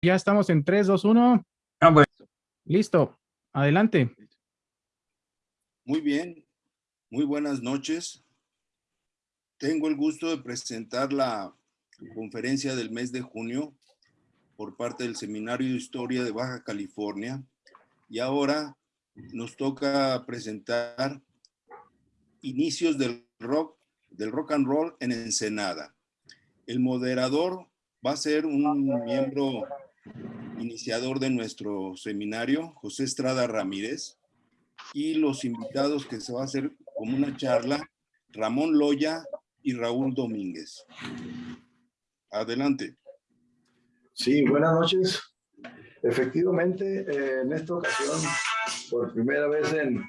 Ya estamos en 3, 2, 1. Ah, bueno. Listo. Adelante. Muy bien. Muy buenas noches. Tengo el gusto de presentar la conferencia del mes de junio por parte del Seminario de Historia de Baja California. Y ahora nos toca presentar inicios del rock, del rock and roll en Ensenada. El moderador va a ser un miembro iniciador de nuestro seminario, José Estrada Ramírez, y los invitados que se va a hacer como una charla, Ramón Loya y Raúl Domínguez. Adelante. Sí, buenas noches. Efectivamente, eh, en esta ocasión, por primera vez en,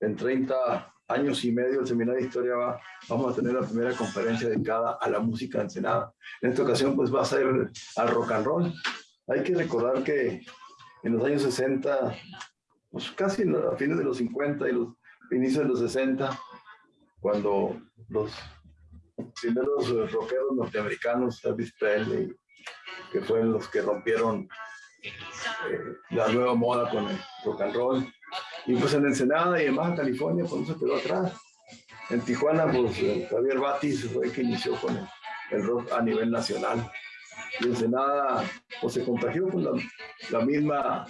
en 30 años y medio, el Seminario de Historia va, vamos a tener la primera conferencia dedicada a la música ensenada. En esta ocasión, pues va a ser al rock and roll. Hay que recordar que en los años 60, pues casi a fines de los 50 y los inicios de los 60, cuando los primeros rockeros norteamericanos, Elvis Presley, que fueron los que rompieron eh, la nueva moda con el rock and roll. Y pues en Ensenada y en Baja California, pues no se quedó atrás. En Tijuana, pues eh, Javier Batis fue el que inició con el rock a nivel nacional y Ensenada o se contagió con la, misma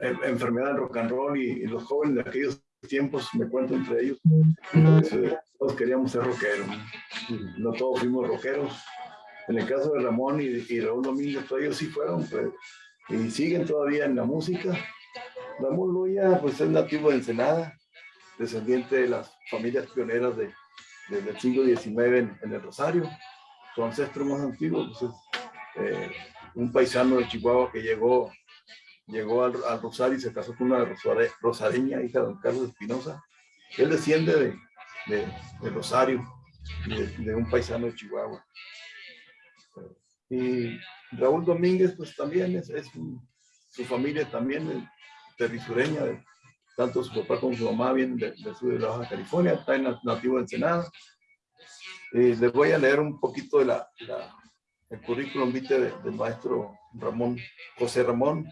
enfermedad del rock and roll y, los jóvenes de aquellos tiempos, me cuento entre ellos, pues, eh, todos queríamos ser rockeros, no todos fuimos rockeros. En el caso de Ramón y, y Raúl Domínguez, todos ellos sí fueron pues, y siguen todavía en la música. Ramón Loya pues es nativo de Ensenada, descendiente de las familias pioneras de, del siglo XIX en, en el Rosario. Su ancestro más antiguo pues, es eh, un paisano de Chihuahua que llegó, llegó al, Rosario y se casó con una rosareña, hija de don Carlos Espinosa. Él desciende de, de, Rosario, de, un paisano de Chihuahua. Y Raúl Domínguez, pues también es, su familia también es terrisureña, tanto su papá como su mamá vienen del sur de la Baja California, está en nativo de Ensenada. Y les voy a leer un poquito de la, el currículum vitae del maestro Ramón, José Ramón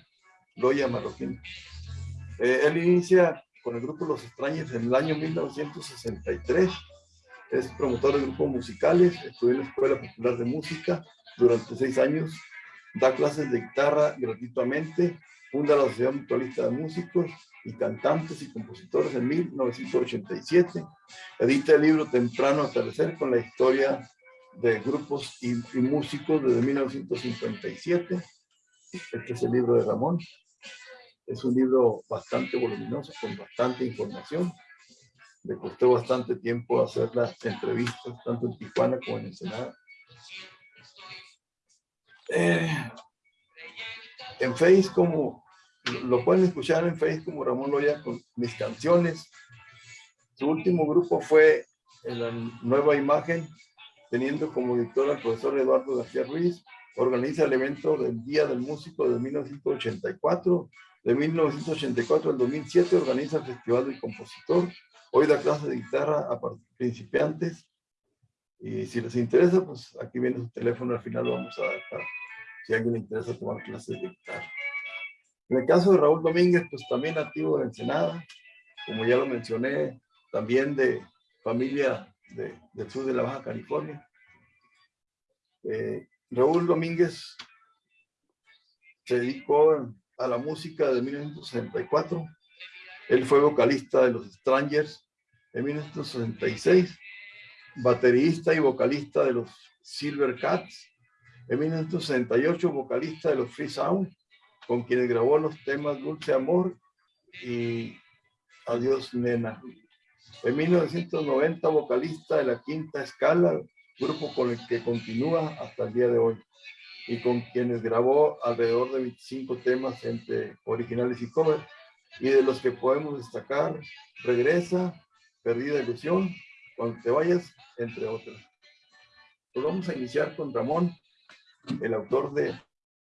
Loya Marroquín. Eh, él inicia con el grupo Los Extraños en el año 1963. Es promotor de grupos musicales, estudió en la Escuela Popular de Música durante seis años, da clases de guitarra gratuitamente, funda la Sociedad Mutualista de Músicos y Cantantes y Compositores en 1987, edita el libro Temprano Atardecer con la historia de grupos y, músicos desde 1957. Este es el libro de Ramón. Es un libro bastante voluminoso, con bastante información. Le costó bastante tiempo hacer las entrevistas, tanto en Tijuana como en Ensenada. Eh, en Face como, lo pueden escuchar en Face como Ramón Loya con mis canciones. Su último grupo fue en la nueva imagen teniendo como director al profesor Eduardo García Ruiz, organiza el evento del Día del Músico de 1984, de 1984 al 2007 organiza el Festival del Compositor, hoy da clase de guitarra a principiantes, y si les interesa, pues aquí viene su teléfono, al final lo vamos a dar si a alguien le interesa tomar clases de guitarra. En el caso de Raúl Domínguez, pues también nativo de Ensenada, como ya lo mencioné, también de familia del sur de la Baja California. Eh, Raúl Domínguez se dedicó a la música de 1964. Él fue vocalista de los Strangers en 1966, baterista y vocalista de los Silver Cats. En 1968, vocalista de los Free Sound, con quienes grabó los temas Dulce Amor y Adiós Nena. En 1990, vocalista de la Quinta Escala, grupo con el que continúa hasta el día de hoy y con quienes grabó alrededor de 25 temas entre originales y covers y de los que podemos destacar Regresa, Perdida Ilusión, Cuando te vayas, entre otros. Pues vamos a iniciar con Ramón, el autor de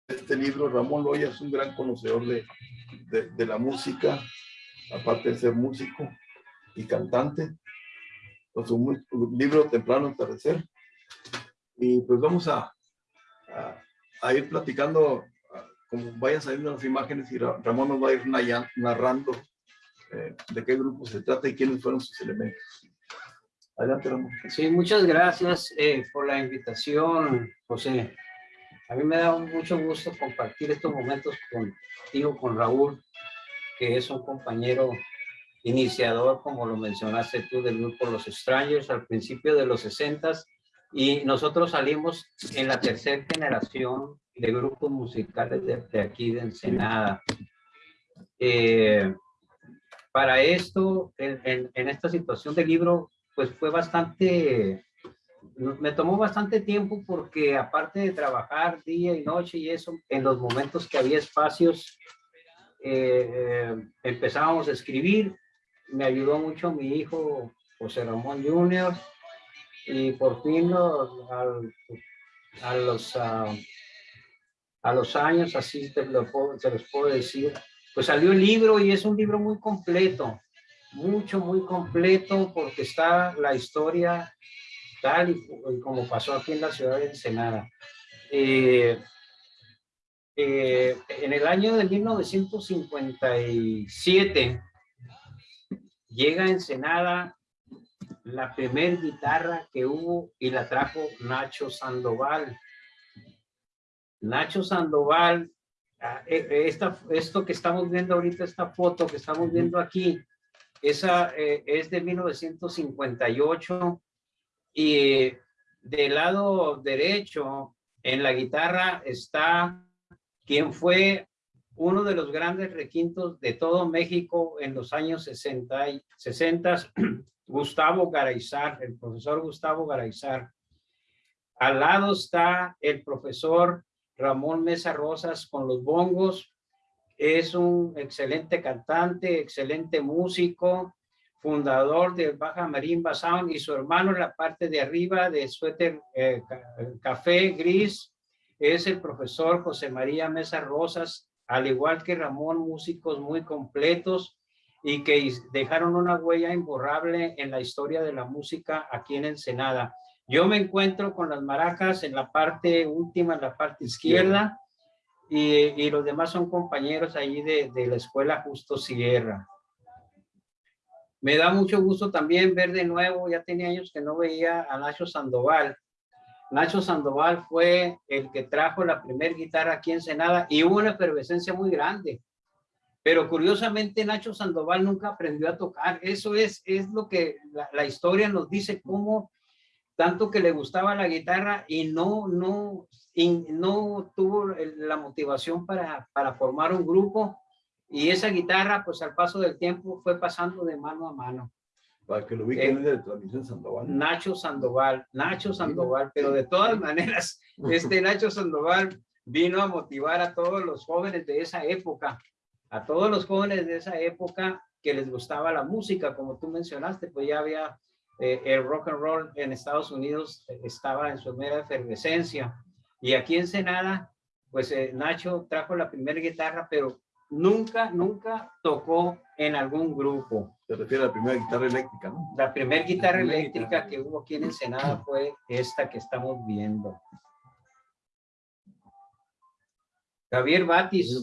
este libro. Ramón Loya es un gran conocedor de, de, de la música, aparte de ser músico, y cantante, con su libro Temprano Atardecer. Y pues vamos a, a, ir platicando como vayan saliendo las imágenes y Ra- Ramón nos va a ir narrando eh, de qué grupo se trata y quiénes fueron sus elementos. Adelante, Ramón. Sí, muchas gracias eh, por la invitación, José. A mí me da mucho gusto compartir estos momentos contigo, con Raúl, que es un compañero iniciador, como lo mencionaste tú, del grupo Los Strangers al principio de los 60 y nosotros salimos en la tercera generación de grupos musicales de, de aquí de Ensenada. Eh, para esto, en, en- en esta situación del libro, pues fue bastante, me tomó bastante tiempo porque aparte de trabajar día y noche y eso, en los momentos que había espacios, eh, eh, empezábamos a escribir. Me ayudó mucho mi hijo José Ramón Jr. Y por fin lo- al- a, los, ah, a los años, así te lo puedo- los puedo decir, pues salió el libro y es un libro muy completo mucho, muy completo porque está la historia tal y, y como pasó aquí en la ciudad de Ensenada. Eh, eh, en el año de 1957 llega a Ensenada la primer guitarra que hubo y la trajo Nacho Sandoval. Nacho Sandoval, ah, eh, eh, esta, esto que estamos viendo ahorita, esta foto que estamos viendo aquí, esa eh, es de 1958 y del lado derecho en la guitarra está quien fue uno de los grandes requintos de todo México en los años 60, y 60 Gustavo Garaizar, el profesor Gustavo Garaizar. Al lado está el profesor Ramón Mesa Rosas con los bongos es un excelente cantante, excelente músico, fundador de Baja Marimba Sound y su hermano en la parte de arriba de suéter eh, ca- café gris es el profesor José María Mesa Rosas, al igual que Ramón, músicos muy completos y que dejaron una huella imborrable en la historia de la música aquí en Ensenada. Yo me encuentro con las maracas en la parte última, en la parte izquierda, y, y los demás son compañeros ahí de, de la escuela Justo Sierra. Me da mucho gusto también ver de nuevo, ya tenía años que no veía a Nacho Sandoval. Nacho Sandoval fue el que trajo la primer guitarra aquí en Senada y hubo una efervescencia muy grande. Pero curiosamente Nacho Sandoval nunca aprendió a tocar. Eso es, es lo que la, historia nos dice, cómo tanto que le gustaba la guitarra y no, no, no tuvo la motivación para, para formar un grupo y esa guitarra pues al paso del tiempo fue pasando de mano a mano. Para que lo ubiquen es de transmisión Sandoval. Nacho Sandoval, Nacho Sandoval, pero de todas maneras, este Nacho Sandoval vino a motivar a todos los jóvenes de esa época, a todos los jóvenes de esa época que les gustaba la música, como tú mencionaste, pues ya había eh, el rock and roll en Estados Unidos, eh, estaba en su mera efervescencia. Y aquí en Senada, pues eh, Nacho trajo la primera guitarra, pero nunca, nunca tocó en algún grupo. Se refiere a la primera guitarra eléctrica, ¿no? La primer guitarra primera eléctrica guitarra. que hubo aquí en Ensenada fue esta que estamos viendo. Javier Batis.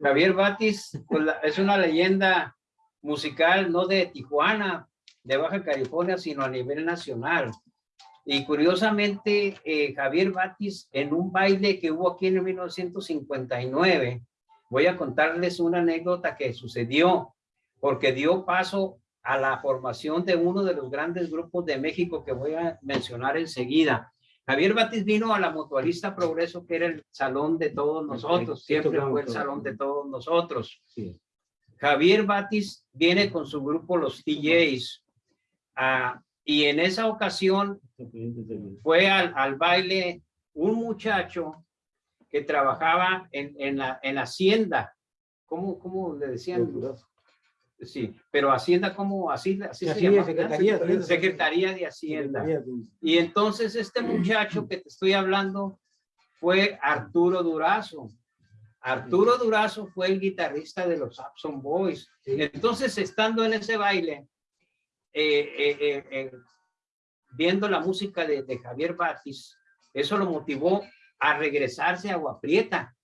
Javier Batis pues, la- es una leyenda musical no de Tijuana, de Baja California, sino a nivel nacional. Y curiosamente, eh, Javier Batis, en un baile que hubo aquí en 1959, voy a contarles una anécdota que sucedió, porque dio paso a la formación de uno de los grandes grupos de México que voy a mencionar enseguida. Javier Batis vino a la Mutualista Progreso, que era el salón de todos nosotros, sí, siempre fue el salón de todos nosotros. Sí. Javier Batis viene con su grupo Los TJs ah, y en esa ocasión fue al, al baile un muchacho que trabajaba en, en la en Hacienda. ¿Cómo, cómo le decían? Sí, pero Hacienda, ¿cómo? Así, así se llama. Secretaría. Secretaría. Secretaría de Hacienda. Y entonces este muchacho que te estoy hablando fue Arturo Durazo. Arturo Durazo fue el guitarrista de los Abson Boys. Entonces, estando en ese baile, eh, eh, eh, viendo la música de, de Javier Batis, eso lo motivó a regresarse a Agua Prieta.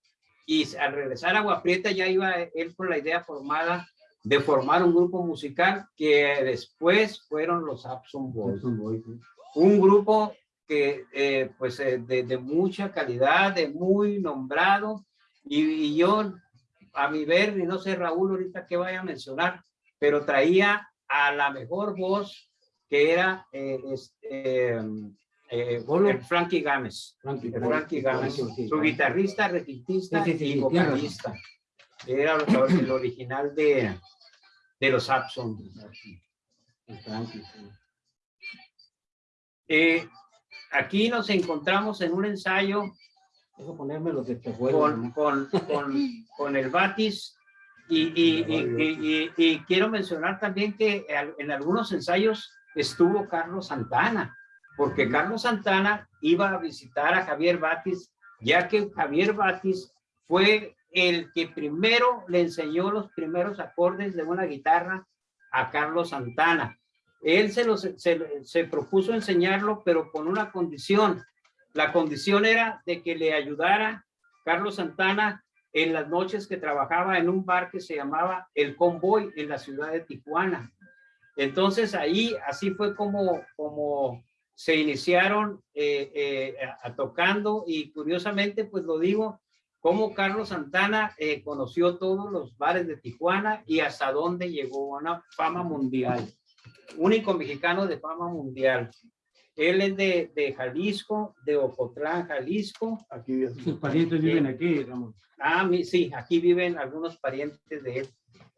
y al regresar a Agua Prieta ya iba él con la idea formada de formar un grupo musical que después fueron los Abson Boys. Un grupo que eh, pues eh, de, de, mucha calidad, de muy nombrado y, y, yo a mi ver, y no sé Raúl ahorita qué vaya a mencionar, pero traía a la mejor voz que era eh, este, eh, el Frankie Gámez. Frankie, Frankie Gámez, su guitarrista, requintista sí, sí, sí, y vocalista. Era el original de, de los Abson. Eh, aquí nos encontramos en un ensayo ponerme los con, con, con, con, el Batis y, y, y, y, quiero mencionar también que en algunos ensayos estuvo Carlos Santana, porque Carlos Santana iba a visitar a Javier Batis, ya que Javier Batis fue el que primero le enseñó los primeros acordes de una guitarra a Carlos Santana. Él se, los, se, se, propuso enseñarlo, pero con una condición. La condición era de que le ayudara Carlos Santana en las noches que trabajaba en un bar que se llamaba El Convoy en la ciudad de Tijuana. Entonces ahí, así fue como, como se iniciaron eh, eh, a, tocando y curiosamente, pues lo digo, cómo Carlos Santana eh, conoció todos los bares de Tijuana y hasta dónde llegó a una fama mundial. Único mexicano de fama mundial. Él es de, de Jalisco, de Ocotlán, Jalisco. Aquí sus parientes viven aquí, Ramón. Ah, sí, aquí viven algunos parientes de él.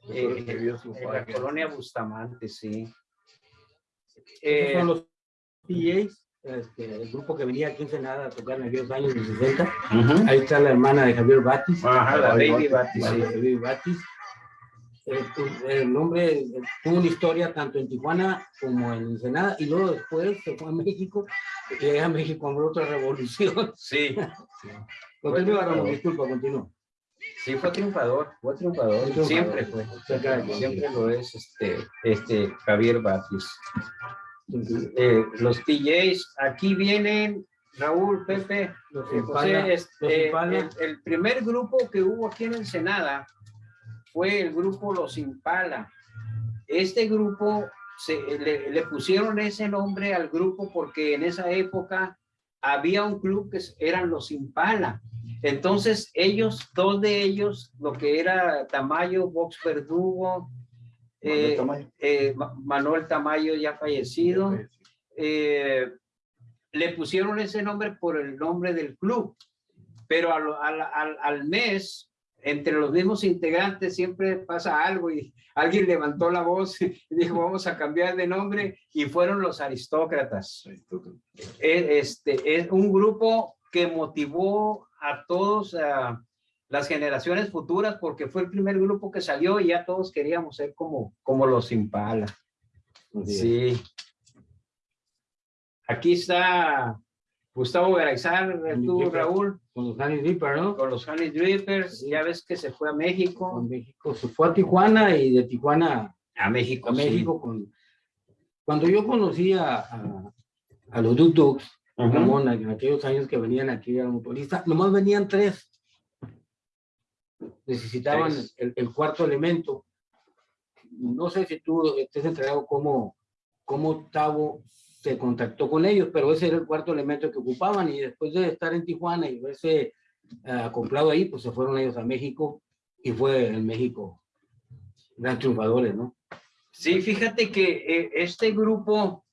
Eh, en la colonia Bustamante, sí. Eh, son los PJs, este, el grupo que venía aquí en Senada a tocar en aquellos años de 60. Uh -huh. Ahí está la hermana de Javier Batis. Ajá, la Baby Batis. Sí. Baby Batis. El, el, nombre tuvo una historia tanto en Tijuana como en Ensenada y luego después se fue a México y a México con otra revolución. Sí. Continúa, Ramón, disculpa, continúa. Sí, fue triunfador, fue triunfador, triunfador. siempre fue, siempre lo es este, este Javier Batis. Eh, los DJs, aquí vienen Raúl, Pepe, Los eh, este, el, el, primer grupo que hubo aquí en Ensenada fue el grupo Los Impala. Este grupo, se, le, le pusieron ese nombre al grupo porque en esa época había un club que eran Los Impala. Entonces ellos, dos de ellos, lo que era Tamayo, Vox Verdugo, eh, Tamayo. Eh, Manuel Tamayo ya fallecido, eh, le pusieron ese nombre por el nombre del club, pero al, al, al, mes, entre los mismos integrantes siempre pasa algo y alguien levantó la voz y dijo vamos a cambiar de nombre y fueron los aristócratas. Este, es un grupo que motivó a todos a las generaciones futuras porque fue el primer grupo que salió y ya todos queríamos ser como, como los Impala. Sí. Aquí está Gustavo Garazar, tú, Raúl. Con los Honey Drippers, ¿no? Con los Honey Drippers. Sí. Ya ves que se fue a México. A México. Se fue a Tijuana y de Tijuana a México. A México. Sí. Con... Cuando yo conocí a, a, a los Duk Duks, uh -huh. En aquellos años que venían aquí a motorista, nomás venían tres. Necesitaban. El, el, cuarto elemento. No sé si tú estés entregado cómo, cómo Tavo se contactó con ellos, pero ese era el cuarto elemento que ocupaban y después de estar en Tijuana y verse uh, comprado ahí, pues se fueron ellos a México y fue en México gran triunfadores, ¿no? Sí, fíjate que eh, este grupo,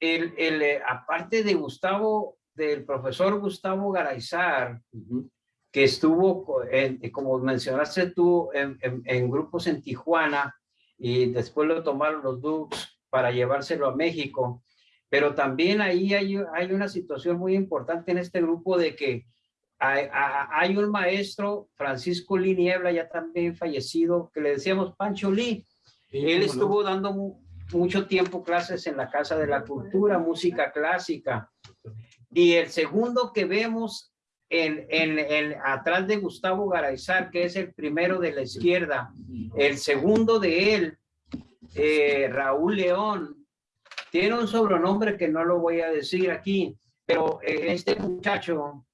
el, el, eh, aparte de Gustavo, del profesor Gustavo Garayzar, uh -huh. Que estuvo, en, como mencionaste tú, en, en, en, grupos en Tijuana y después lo tomaron los Dukes para llevárselo a México. Pero también ahí hay, hay una situación muy importante en este grupo de que hay, hay un maestro, Francisco Lee Niebla, ya también fallecido, que le decíamos Pancho Lee. Sí, Él estuvo no? dando mucho tiempo clases en la Casa de la Cultura, música clásica. Y el segundo que vemos en, en, en, atrás de Gustavo Garayzar, que es el primero de la izquierda, el segundo de él eh, Raúl León, tiene un sobrenombre que no lo voy a decir aquí, pero eh, este muchacho,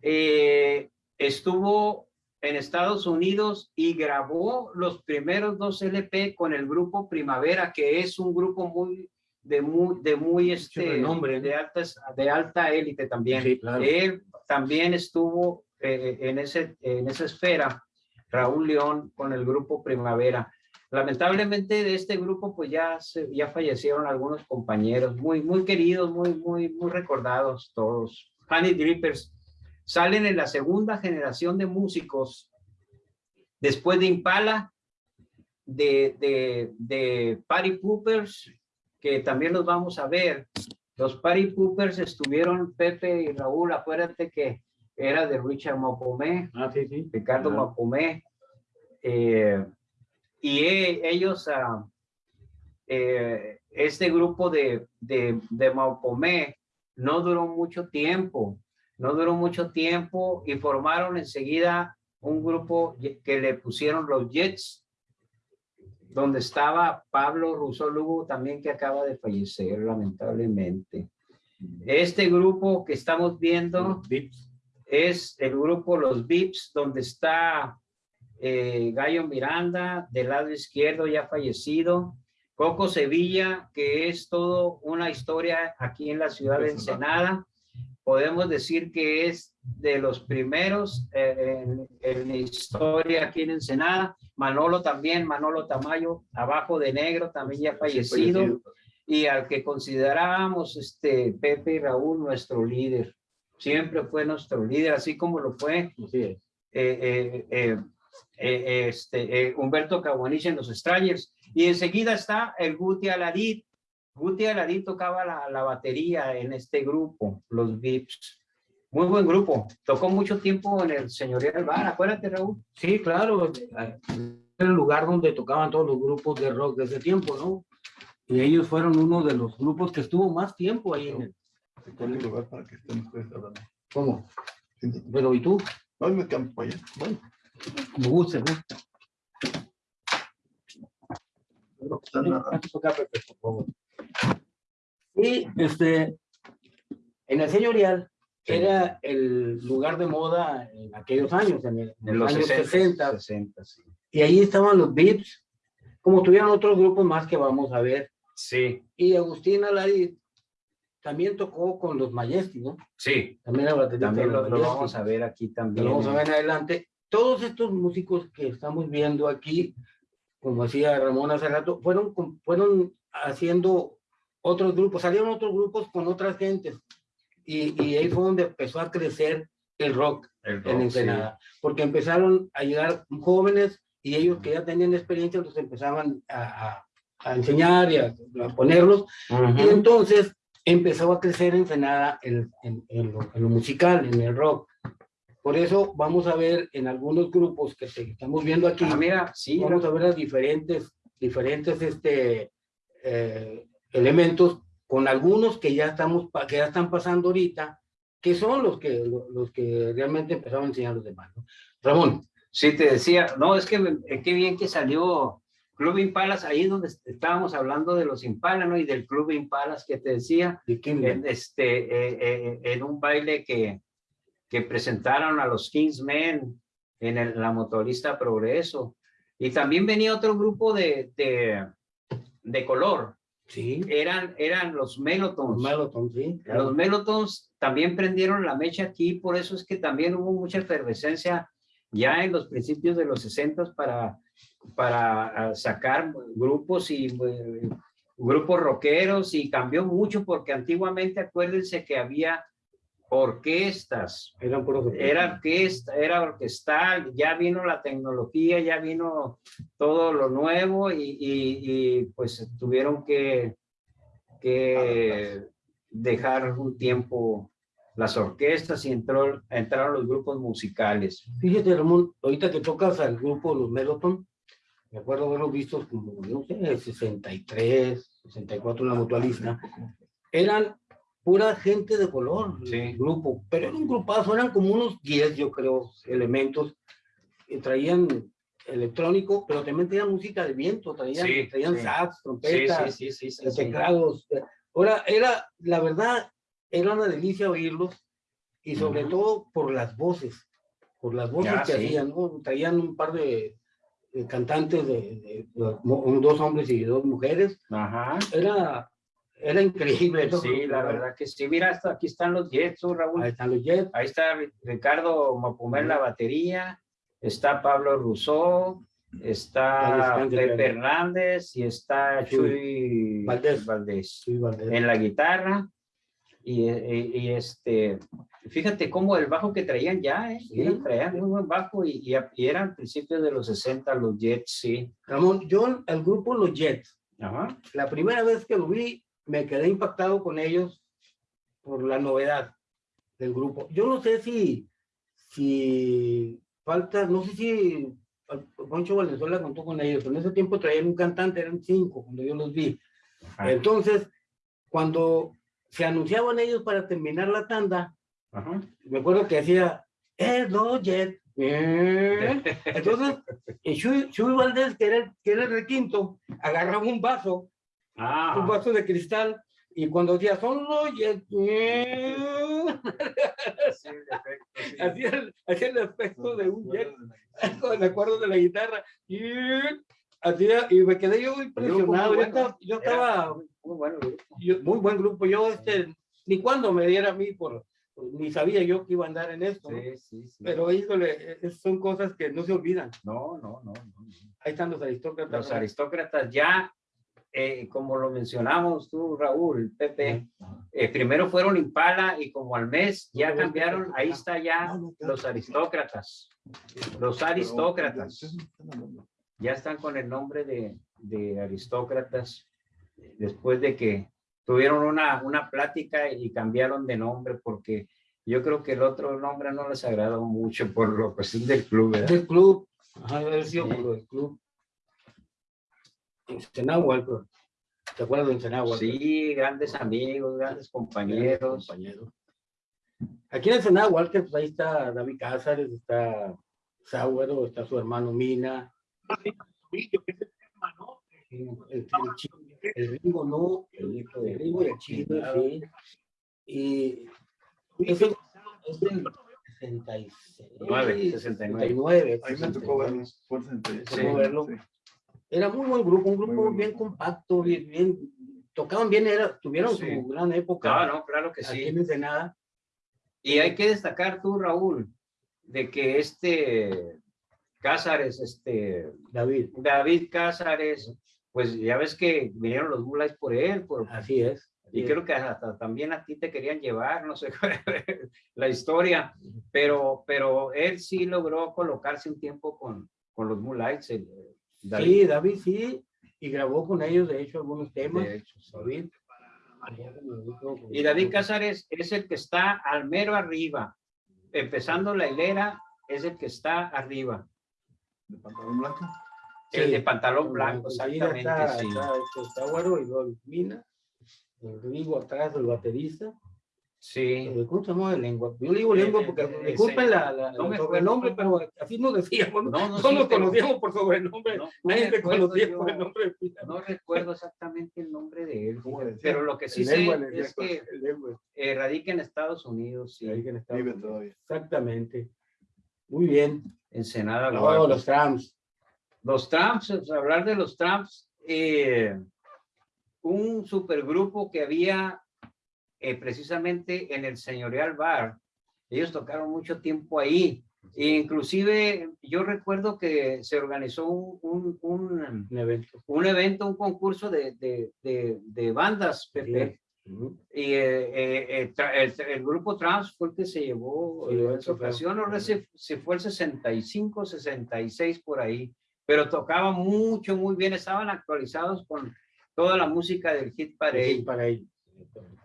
eh, estuvo en Estados Unidos y grabó los primeros dos LP con el grupo Primavera, que es un grupo muy de muy de muy este renombre, ¿no? de altas de alta élite también. Sí, claro. Él también estuvo eh, en ese en esa esfera. Raúl León con el grupo Primavera. Lamentablemente de este grupo pues ya ya fallecieron algunos compañeros muy muy queridos, muy muy muy recordados todos. Honey Drippers salen en la segunda generación de músicos después de Impala, de, de, de Party Poopers, que también los vamos a ver. Los Party Poopers estuvieron Pepe y Raúl, acuérdate que era de Richard Mapomé, Ah, sí, sí. Ricardo Ah. Mapomé, eh, y e- ellos, ah, eh, este grupo de, de, de Mapomé no duró mucho tiempo, no duró mucho tiempo y formaron enseguida un grupo que le pusieron los Jets, donde estaba Pablo Rousseau Lugo también que acaba de fallecer lamentablemente. Este grupo que estamos viendo es el grupo Los Vips, donde está eh, Gallo Miranda, del lado izquierdo ya fallecido, Coco Sevilla, que es todo una historia aquí en la ciudad de Ensenada. Podemos decir que es de los primeros eh, en, en la historia aquí en Ensenada. Manolo también, Manolo Tamayo, abajo de negro, también ya fallecido y al que considerábamos este Pepe y Raúl nuestro líder. Siempre fue nuestro líder, así como lo fue es. eh, eh, eh, eh, este, eh, Humberto Caguanich en los Strangers. Y enseguida está el Guti Aladid. Guti Aladid tocaba la, la batería en este grupo, los Vips. Muy buen grupo. Tocó mucho tiempo en el Señorial Bar. Acuérdate, Raúl. Sí, claro. Era el lugar donde tocaban todos los grupos de rock de ese tiempo, ¿no? Y ellos fueron uno de los grupos que estuvo más tiempo ahí en el... Es el lugar para que estén ustedes hablando. ¿Cómo? Sí, sí. Pero ¿y tú? No, me campo allá. Bueno, me gusta, me gusta. Y este, en el señorial era el lugar de moda en aquellos años, en, el- en En los años 60. 60, 60, sí. y ahí estaban los Vips, como tuvieron otros grupos más que vamos a ver. Sí, Y Agustín Alarid también tocó con los Majestic, ¿no? sí. También, También lo, lo vamos a ver aquí también. Lo vamos a ver en adelante. Todos estos músicos que estamos viendo aquí, como decía Ramón hace rato, fueron, fueron haciendo otros grupos, salieron otros grupos con otras gentes. Y, y ahí fue donde empezó a crecer el rock El en rock, sí. Ensenada, porque empezaron a llegar jóvenes y ellos que ya tenían experiencia los empezaban a, a- a enseñar y a, a ponerlos y Ujú. entonces empezó a crecer Ensenada en, en, en lo, en lo musical, en el rock. Por eso vamos a ver en algunos grupos que te- estamos viendo aquí, Ah, mira, sí, vamos a ver las diferentes, diferentes este, eh, elementos con algunos que ya, estamos, que ya están pasando ahorita, que son los que, lo- los que realmente empezaron a enseñar a los demás. ¿no? Ramón, Sí, te decía, no, es que eh, qué bien que salió Club Impalas, ahí donde est- estábamos hablando de los Impalas, ¿no? Y del Club Impalas que te decía, ¿de en, este, eh, eh, en un baile que, que presentaron a los Kingsmen en el- la motorista Progreso. Y también venía otro grupo de, de, de color, Sí, eran, eran los Melotons. Melotons, sí. claro. Los Melotons también prendieron la mecha aquí, por eso es que también hubo mucha efervescencia ya en los principios de los 60 para, para ah, sacar grupos y eh, grupos rockeros y cambió mucho porque antiguamente acuérdense que había orquestas, Eran era orquesta, era orquestal, ya vino la tecnología, ya vino todo lo nuevo y, y- y, pues tuvieron que, que dejar un tiempo las orquestas y entró, entraron los grupos musicales. Fíjate, Ramón, ahorita que tocas al grupo Los Meloton, me acuerdo haberlos visto como, no sé, 63, 64 en la mutualista, eran pura gente de color, Sí. el grupo, pero era un grupazo, eran como unos 10, yo creo, elementos traían electrónico, pero también traían música de viento, traían, Sí, traían sí. sax, trompetas, teclados. Ahora, era, la verdad, era una delicia oírlos y sobre Ujú. todo por las voces. por las voces Ya, que hacían, ¿no? Traían un par de, de cantantes, de, de- de- dos hombres y dos mujeres. Ajá. Era, era increíble. ¿no? Sí, la verdad que sí. Mira, hasta aquí están los Jets, ¿no, Raúl. Ahí están los Jets. Ahí está Ri- Ricardo Mapumé en la batería, está Pablo Rousseau, está Pepe. Hernández y está Chuy Valdés. Valdés Sí, Valdés. en la guitarra. Y, y- y, este, fíjate cómo el bajo que traían ya, ¿eh? Sí. Traían muy buen bajo y, y, y eran principios de los 60 los Jets, sí. Ramón, yo el grupo Los Jets, Ajá. la primera vez que lo vi, me quedé impactado con ellos por la novedad del grupo. Yo no sé si, si falta, no sé si Poncho Valenzuela contó con ellos, en ese tiempo traían un cantante, eran cinco cuando yo los vi. Ajá. Entonces, cuando se anunciaban ellos para terminar la tanda, Ajá. me acuerdo que decía, es los Jets. Eh. Entonces, Chuy, Chuy Valdés, que era, que era el requinto, agarraba un vaso, un Ah, vaso de cristal, y cuando los Jets, eh, sí, sí. hacía, el, el efecto de un jet con el acuerdo de la guitarra, y hacía, y me quedé yo impresionado. Yo bueno. estaba, yo estaba Muy bueno. yo- muy buen grupo. Yo, este, ni cuando me diera a mí, por, ni sabía yo que iba a andar en esto. ¿no? Sí, sí, sí. Pero, híjole, eh, son cosas que no se olvidan. No, no, no. no, no. Ahí están los aristócratas. Los aristócratas ya, eh, como lo mencionamos tú, Raúl, Pepe, eh, primero fueron Impala y como al mes ya cambiaron, ahí está ya los aristócratas. Los aristócratas ya están con el nombre de, de aristócratas después de que tuvieron una, una plática y cambiaron de nombre porque yo creo que el otro nombre no les agradó mucho por lo cuestión del club, ¿verdad? Del club. Ajá, haber sido Sí. por lo del club. Pero- ¿te acuerdas de Ensenagua? Sí, grandes amigos, grandes compañeros. compañeros. Aquí en Ensenada, Walker, pues ahí está David Cázares, está Sauero, está su hermano Mina. El, el, el Ringo no, el, el Ringo y el Chino, sí. Y es del 66. Nueve, 69. 69, Ahí me tocó Sí. verlo. Era muy buen grupo, un grupo Muy bien compacto, bien, bien, tocaban bien, era, tuvieron Sí. su gran época no, claro que sí. en Ensenada. Y hay que destacar tú, Raúl, de que este Cázares, este David, David Cázares, pues ya ves que vinieron los Moonlights por él, por, así es. así y es. creo que hasta también a ti te querían llevar, no sé la historia, pero, pero él sí logró colocarse un tiempo con, con los Moonlights. El- David, Sí, David sí, y grabó con ellos, de hecho, algunos temas. de hecho, sí. David. Y David Cázares es el que está al mero arriba, empezando la hilera, es el que está arriba, ¿De pantalón blanco? el Sí. de pantalón blanco, exactamente, Está, sí. está, este, está Güero y luego Mina, el Rigo atrás, el baterista. Sí, Eh, ¿Cómo se llama el lengua? Yo le digo lengua porque Eh, eh, disculpen la, la, No el me sobrenombre, pero así nos decíamos. ¿no? no, no, sí, nos conocíamos por sobrenombre. no, no Nadie recuerdo conocía yo- por el nombre de. No recuerdo exactamente el nombre de él, pero lo que sí El sé lengua, le es que eh, radica en Estados Unidos, sí, que en Estados Vive Unidos. todavía. Exactamente. Muy bien. Ensenada. No, los trams. Los sea, hablar de los Tramps, eh, un supergrupo que había eh, precisamente en el Señorial Bar. Ellos tocaron mucho tiempo ahí. E inclusive yo recuerdo que se organizó un, un, un, Un evento. un evento, un concurso de, de, de, de bandas, Pepe. Y eh, eh, el, el grupo Trans fue el que se llevó Sí, en fue. ocasión, no sé si, fue el 65, 66 por ahí, pero tocaban mucho, muy bien, estaban actualizados con toda la música del Hit Parade. para ellos.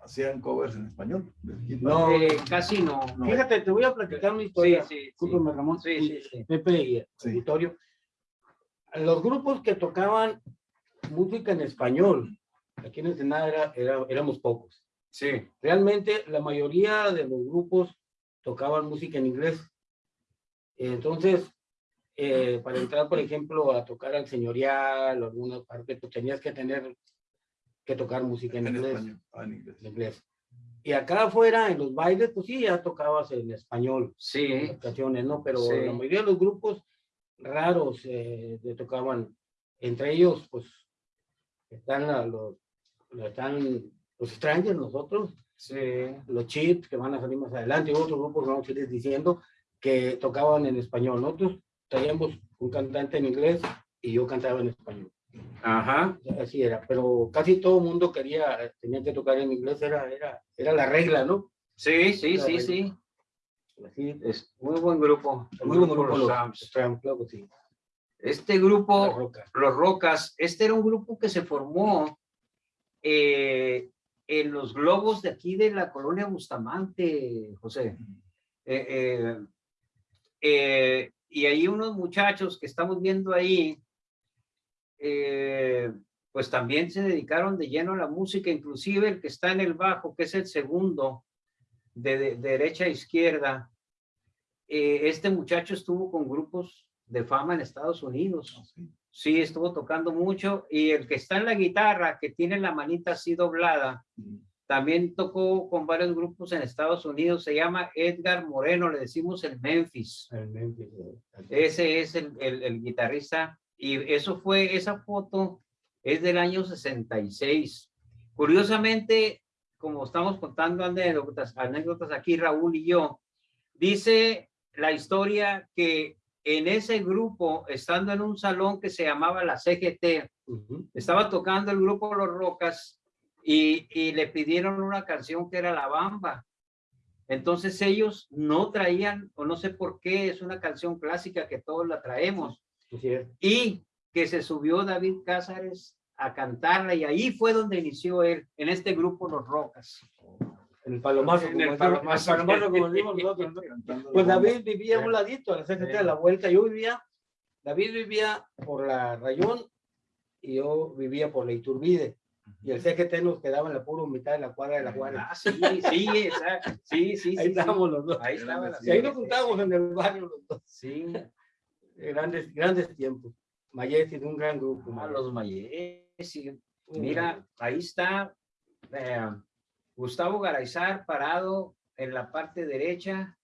Hacían covers en español. No, Eh, casi no. No. Fíjate, te voy a platicar una historia. sí, sí. Ramón. Sí, sí, sí. Pepe y Sí. auditorio. Los grupos que tocaban música en español, aquí en Ensenada era, era- éramos pocos. Sí, Realmente la mayoría de los grupos tocaban música en inglés. Entonces, eh, para entrar, por ejemplo, a tocar al señorial o alguna parte, pues tenías que tener que tocar música en, En inglés. español. Ah, en inglés. en inglés. Y acá afuera, en los bailes, pues sí, ya tocabas en español, en Sí, ocasiones, ¿no? Pero Sí. la mayoría de los grupos raros eh, le tocaban, entre ellos, pues, están la- los, están los Strangers, nosotros, sí. los Chips, que van a salir más adelante, y otros grupos vamos a ir diciendo, que tocaban en español. Nosotros traíamos un cantante en inglés y yo cantaba en español. Ajá. Así era, pero casi todo el mundo quería, tenía que tocar en inglés, era, era, era la regla, ¿no? Sí, sí, La sí, sí. Así, Es muy buen grupo. muy buen grupo Los los. Tramp, claro sí. Este grupo, roca. Los Rocas, este era un grupo que se formó eh, en los globos de aquí de la colonia Bustamante, José. Eh, eh, eh, y ahí unos muchachos que estamos viendo ahí, eh, pues también se dedicaron de lleno a la música, inclusive el que está en el bajo, que es el segundo, de, de- derecha a izquierda. eh, este muchacho estuvo con grupos de fama en Estados Unidos. Sí, estuvo tocando mucho. Y el que está en la guitarra, que tiene la manita así doblada, también tocó con varios grupos en Estados Unidos. Se llama Edgar Moreno, le decimos el Memphis. El Memphis, eh, Ese es el, el guitarrista. Y eso fue, esa foto es del año 66. Curiosamente, como estamos contando anécdotas, anécdotas aquí, Raúl y yo, dice la historia que en ese grupo, estando en un salón que se llamaba la CGT, estaba tocando el grupo Los Rocas y, y le pidieron una canción que era La Bamba. Entonces ellos no traían, o no sé por qué, es una canción clásica que todos la traemos. Y que se subió David Cázares a cantarla y ahí fue donde inició él, en este grupo Los Rocas. En el palomazo, En como el palomazo. palomazo, como decimos nosotros, ¿no? Pues David vivía a un ladito, a la CGT, a la vuelta. Yo vivía, David vivía por la Rayón y yo vivía por la Iturbide. Y el CGT nos quedaba en la pura mitad de la cuadra de la Juárez. Ah, sí, sí, exacto. Sí, sí, sí. Ahí sí. estábamos los dos. Ahí la Y ahí nos juntábamos en el barrio los dos. Sí, Grandes, grandes tiempos. Mayesi de un gran grupo. a Mayesi. los Mayesi. Un Mira, ahí está eh, Gustavo Garayzar parado en la parte derecha,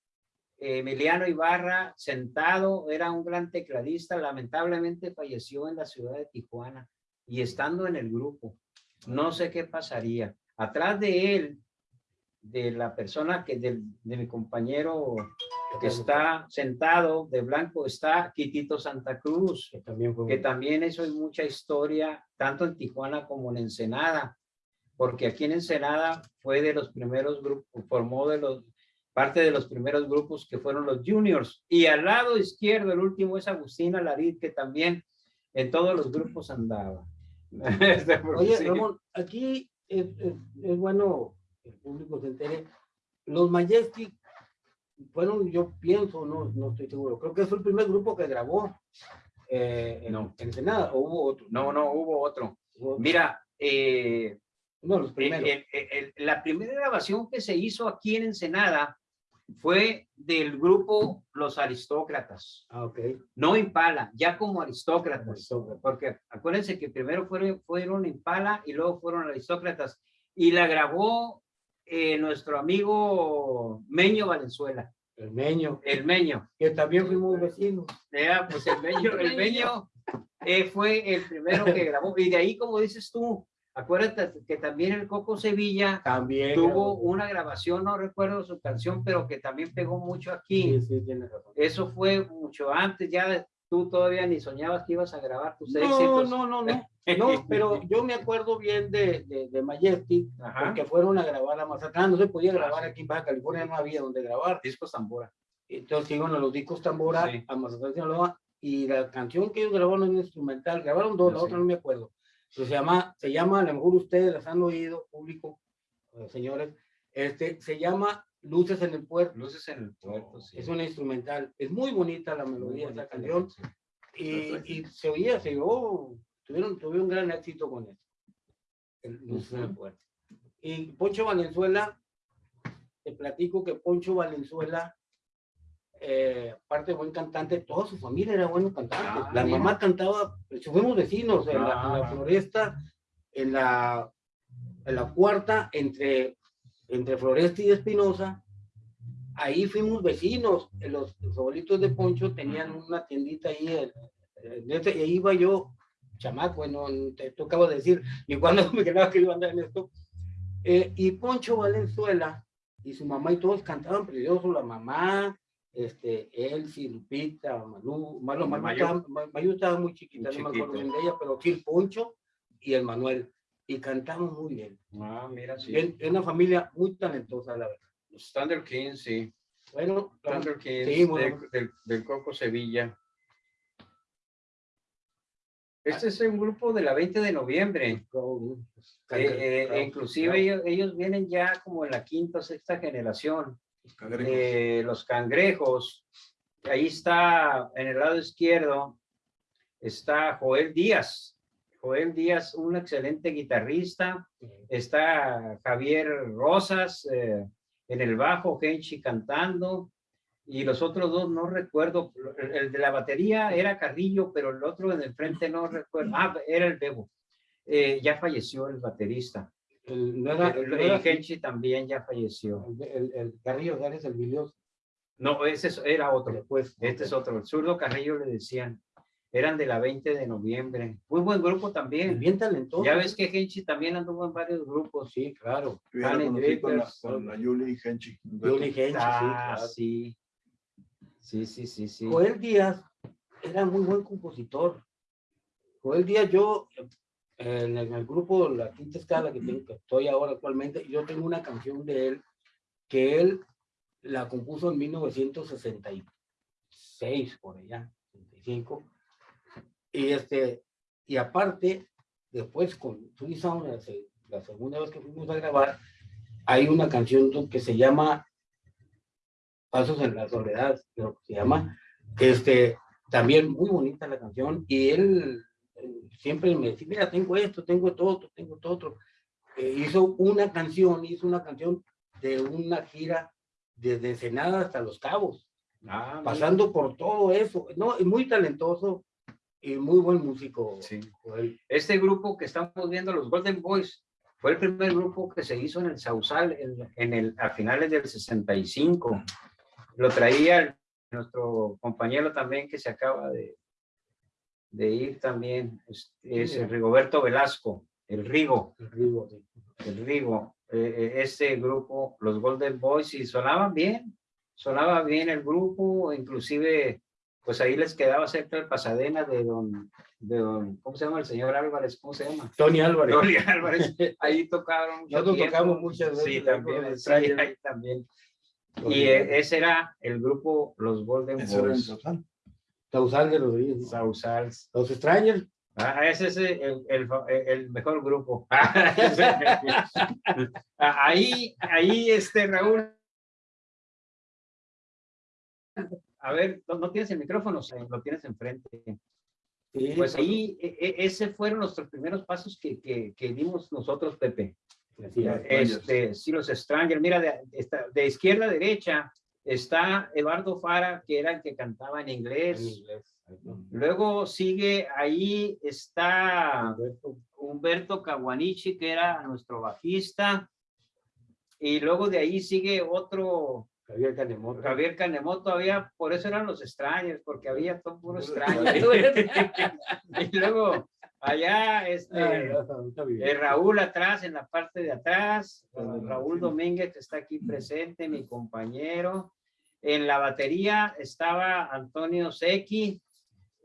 Emiliano Ibarra sentado, era un gran tecladista, lamentablemente falleció en la ciudad de Tijuana y estando en el grupo, no sé qué pasaría. Atrás de él, de la persona que, del- de, mi compañero que está sentado de blanco, está Quitito Santa Cruz Que también fue que también eso es mucha historia, tanto en Tijuana como en Ensenada, porque aquí en Ensenada fue de los primeros grupos, formó de los, parte de los primeros grupos que fueron los juniors, y al lado izquierdo, el último es Agustina Larid, que también en todos los grupos andaba. Oye, Sí. Ramón, aquí es, es- es bueno el público se entere. Los Majestic fueron, yo pienso, no, no estoy seguro, creo que fue el primer grupo que grabó eh, en, No. en Ensenada, o hubo otro. No, no, hubo otro. Hubo- Mira, eh, de los primeros. el- el- el- la primera grabación que se hizo aquí en Ensenada fue del grupo Los Aristócratas. ah, ok. no Impala, ya como aristócratas, Aristócratas. porque acuérdense que primero fueron, fueron Impala y luego fueron aristócratas, y la grabó eh, nuestro amigo Meño Valenzuela, El Meño, el Meño. que también fuimos vecinos. Ya, pues el Meño, el Meño eh, fue el primero que grabó, y de ahí, como dices tú, acuérdate que también el Coco Sevilla También. tuvo grabó. una grabación, no recuerdo su canción, pero que también pegó mucho aquí. Sí, sí, tienes razón. Eso fue mucho antes, ya tú todavía ni soñabas que ibas a grabar tus No, éxitos. no, no, no. No, pero yo me acuerdo bien de, de, de Majestic, porque fueron a grabar a Mazatlán. No se podía grabar aquí en Baja California, no había donde grabar. Discos tambora. Entonces iban a los discos Tambora, Sí. a Mazatlán, Sinaloa, y la canción que ellos grabaron es instrumental. Grabaron dos, la Sí. otra no me acuerdo. Pero se llama, se llama, a lo mejor ustedes las han oído, público, eh, señores, este, se llama Luces en el Puerto. Luces en el puerto, sí. Es una instrumental. Es muy bonita la melodía de esa canción. Y, y se oía, se oyó, tuvieron, tuvieron un gran éxito con eso. Luces en el Puerto. Y Poncho Valenzuela, te platico que Poncho Valenzuela, eh, aparte de buen cantante, toda su familia era buenos cantantes. Ah, la mira. mamá cantaba, pues, fuimos vecinos en, la, en la Ah. floresta, en la, en la cuarta, entre entre Floresta y Espinosa, ahí fuimos vecinos. Los, los abuelitos de Poncho tenían una tiendita ahí, y ahí iba yo, chamaco, bueno, te, de decir, y cuando me quedaba que iba a andar en esto. Eh, y Poncho Valenzuela y su mamá y todos cantaban precioso, la mamá, este, Elsie, Lupita, Manu, Malu, Malu, Mayu. Mayu estaba muy chiquita, Muy no me acuerdo bien de ella, pero sí el Poncho y el Manuel, y cantamos muy bien. Ah, mira, sí. Es es una familia muy talentosa, la verdad. Los Thunder Kings, sí. Bueno, Thunder Kings Sí, bueno. del, del Coco Sevilla. Este es un grupo de la 20 de noviembre. Eh, eh, inclusive ellos, ellos vienen ya como en la quinta o sexta generación. Cangrejos. Eh, los cangrejos. Ahí está, en el lado izquierdo, está Joel Díaz. Joel Díaz, un excelente guitarrista. Está Javier Rosas eh, en el bajo, Genchi cantando. Y los otros dos no recuerdo. El, el de la batería era Carrillo, pero el otro en el frente no recuerdo. Ah, era el Bebo. Eh, ya falleció el baterista. El, no era, El, no el era- Genchi también ya falleció. el, Carrillo Gárez, el Vilioso. No, ese es- era otro. Después, Este es otro. El zurdo Carrillo le decían. Eran de la 20 de noviembre. Muy buen grupo también. bien talentoso. Ya ves que Genchi también anduvo en varios grupos. Sí, claro. Yo ya lo Fanny conocí con la, con la Yuli y Henchi. Johnny Genchi, Ah, sí, sí. Sí, sí, sí. Joel Díaz era muy buen compositor. Joel Díaz, yo, eh, en el, en el grupo La Quinta Escala, que, tengo, que estoy ahora actualmente, yo tengo una canción de él que él la compuso en 1966, por allá, 65. Y, este, y aparte, después con Sound, la, se- la segunda vez que fuimos a grabar, hay una canción que se llama Pasos en la Soledad, creo que se llama. Este, también muy bonita la canción. Y él siempre me decía, mira, tengo esto, tengo esto otro, tengo esto otro. Eh, hizo una canción, hizo una canción de una gira desde Ensenada hasta Los Cabos, Ah, mira. pasando por todo eso. No, es muy talentoso y muy buen músico. Sí. Joel. Este grupo que estamos viendo, los Golden Boys, fue el primer grupo que se hizo en el Sausal en, en el, a finales del 65. Lo traía el- nuestro compañero también que se acaba de, de ir también, es, es el Rigoberto Velasco, el Rigo, El Rigo, sí. el Rigo. Eh, eh, este grupo, los Golden Boys, y sonaban bien, sonaba bien el grupo, inclusive, pues ahí les quedaba cerca el Pasadena de don, de don, ¿cómo se llama el señor Álvarez? ¿Cómo se llama? Tony Álvarez. Tony Álvarez. Ahí tocaron Nosotros tiempo. tocamos muchas veces Sí, también, sí, ahí también. Tony Y eh, Álvarez. ese era el grupo Los Golden era Boys. Sausal de. Sausals. Los Strangers. Ah, ese es el, el, el mejor grupo. ahí, ahí, este, Raúl. A ver, ¿no, no tienes el micrófono? Sí, Lo tienes enfrente. Sí, Pues ahí, e- e- ese fueron nuestros primeros pasos que, que, que dimos nosotros, Pepe. Es. Este, sí, los Strangers. Mira, de, de izquierda a derecha está Eduardo Fara, que era el que cantaba en En inglés. inglés. Luego sigue ahí, está Alberto. Humberto Caguanichi, que era nuestro bajista. Y luego de ahí sigue otro, Javier Canemoto. Javier Canemoto, todavía, por eso eran los extraños, porque había todo puro extraño. y luego allá, este, bien. eh, Raúl atrás, en la parte de atrás, eh, Raúl Domínguez que está aquí presente, mi compañero. En la batería estaba Antonio Sequi,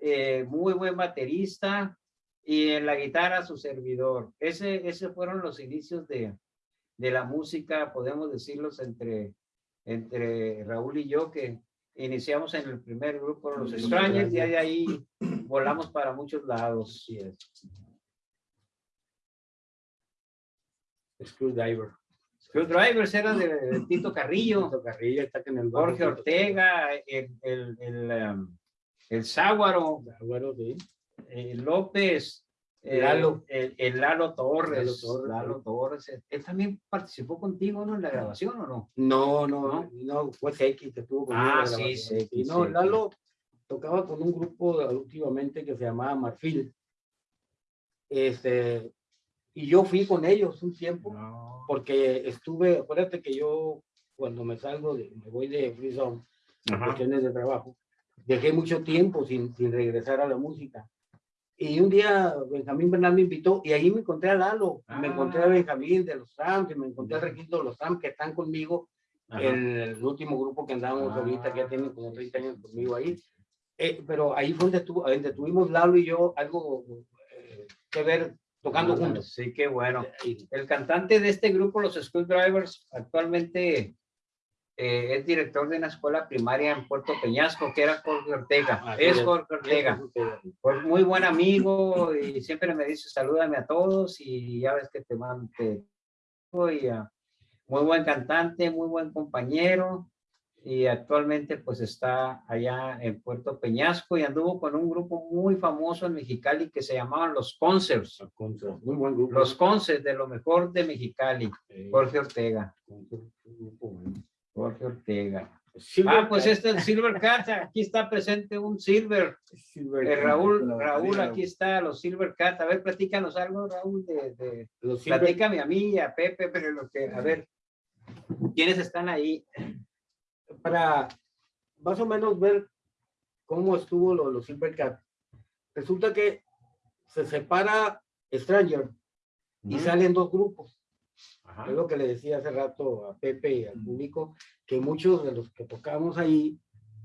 eh, muy buen baterista, y en la guitarra su servidor. Ese, ese fueron los inicios de, de la música, podemos decirlos entre, entre Raúl y yo, que iniciamos en el primer grupo, Los Extraños, y de ahí volamos para muchos lados. Screwdriver. Screwdrivers era de, Tito Carrillo, Tito Carrillo está en el. Jorge Ortega, el, el, el, um, el Záguaro, eh, López, Lalo. El, el Lalo Torres. Lalo Torres, Lalo sí. Torres. Él, también participó contigo, ¿no? En la grabación, ¿o no? No, no, no, fue Seki que tuvo conmigo Ah, sí, Y no, Seki. Lalo tocaba con un grupo últimamente que se llamaba Marfil. Este, Y yo fui con ellos un tiempo, No. porque estuve, acuérdate que yo cuando me salgo, de, me voy de Free Zone, cuestiones de trabajo, dejé mucho tiempo sin, sin regresar a la música. Y un día Benjamín Bernal me invitó y ahí me encontré a Lalo, me encontré a Ah. Benjamín de los Trams, y me encontré al Requito de los Trams que están conmigo, Ajá. el, el último grupo que andamos ahorita, que ya Ah. tienen como 30 años conmigo ahí. Eh, pero ahí fue donde, estuvo, donde tuvimos Lalo y yo algo eh, que ver tocando Ah, juntos. Sí, qué bueno. Y- El cantante de este grupo, los School Drivers, actualmente eh, es director de una escuela primaria en Puerto Peñasco, que era Jorge Ortega. Ah, es Jorge Ortega. Pues muy buen amigo y siempre me dice salúdame a todos y ya ves que te mando. y, muy buen cantante, muy buen compañero y actualmente pues está allá en Puerto Peñasco y anduvo con un grupo muy famoso en Mexicali que se llamaban Los Concerts. Muy buen grupo. Los Concerts de lo mejor de Mexicali. Jorge Ortega. Jorge Ortega. Silver Ah, pues este es el Silver Cat. Aquí está presente un Silver. Silver Eh. Raúl, Raúl, aquí está los Silver Cat. A ver, platícanos algo, Raúl, de, de Los platícame a mí y a Pepe, pero lo que, a ver, ¿quiénes están ahí? para más o menos ver cómo estuvo lo, los Silver Cat. Resulta que se separa Stranger y salen dos grupos. Ajá. Es lo que le decía hace rato a Pepe y al público, que muchos de los que tocamos ahí,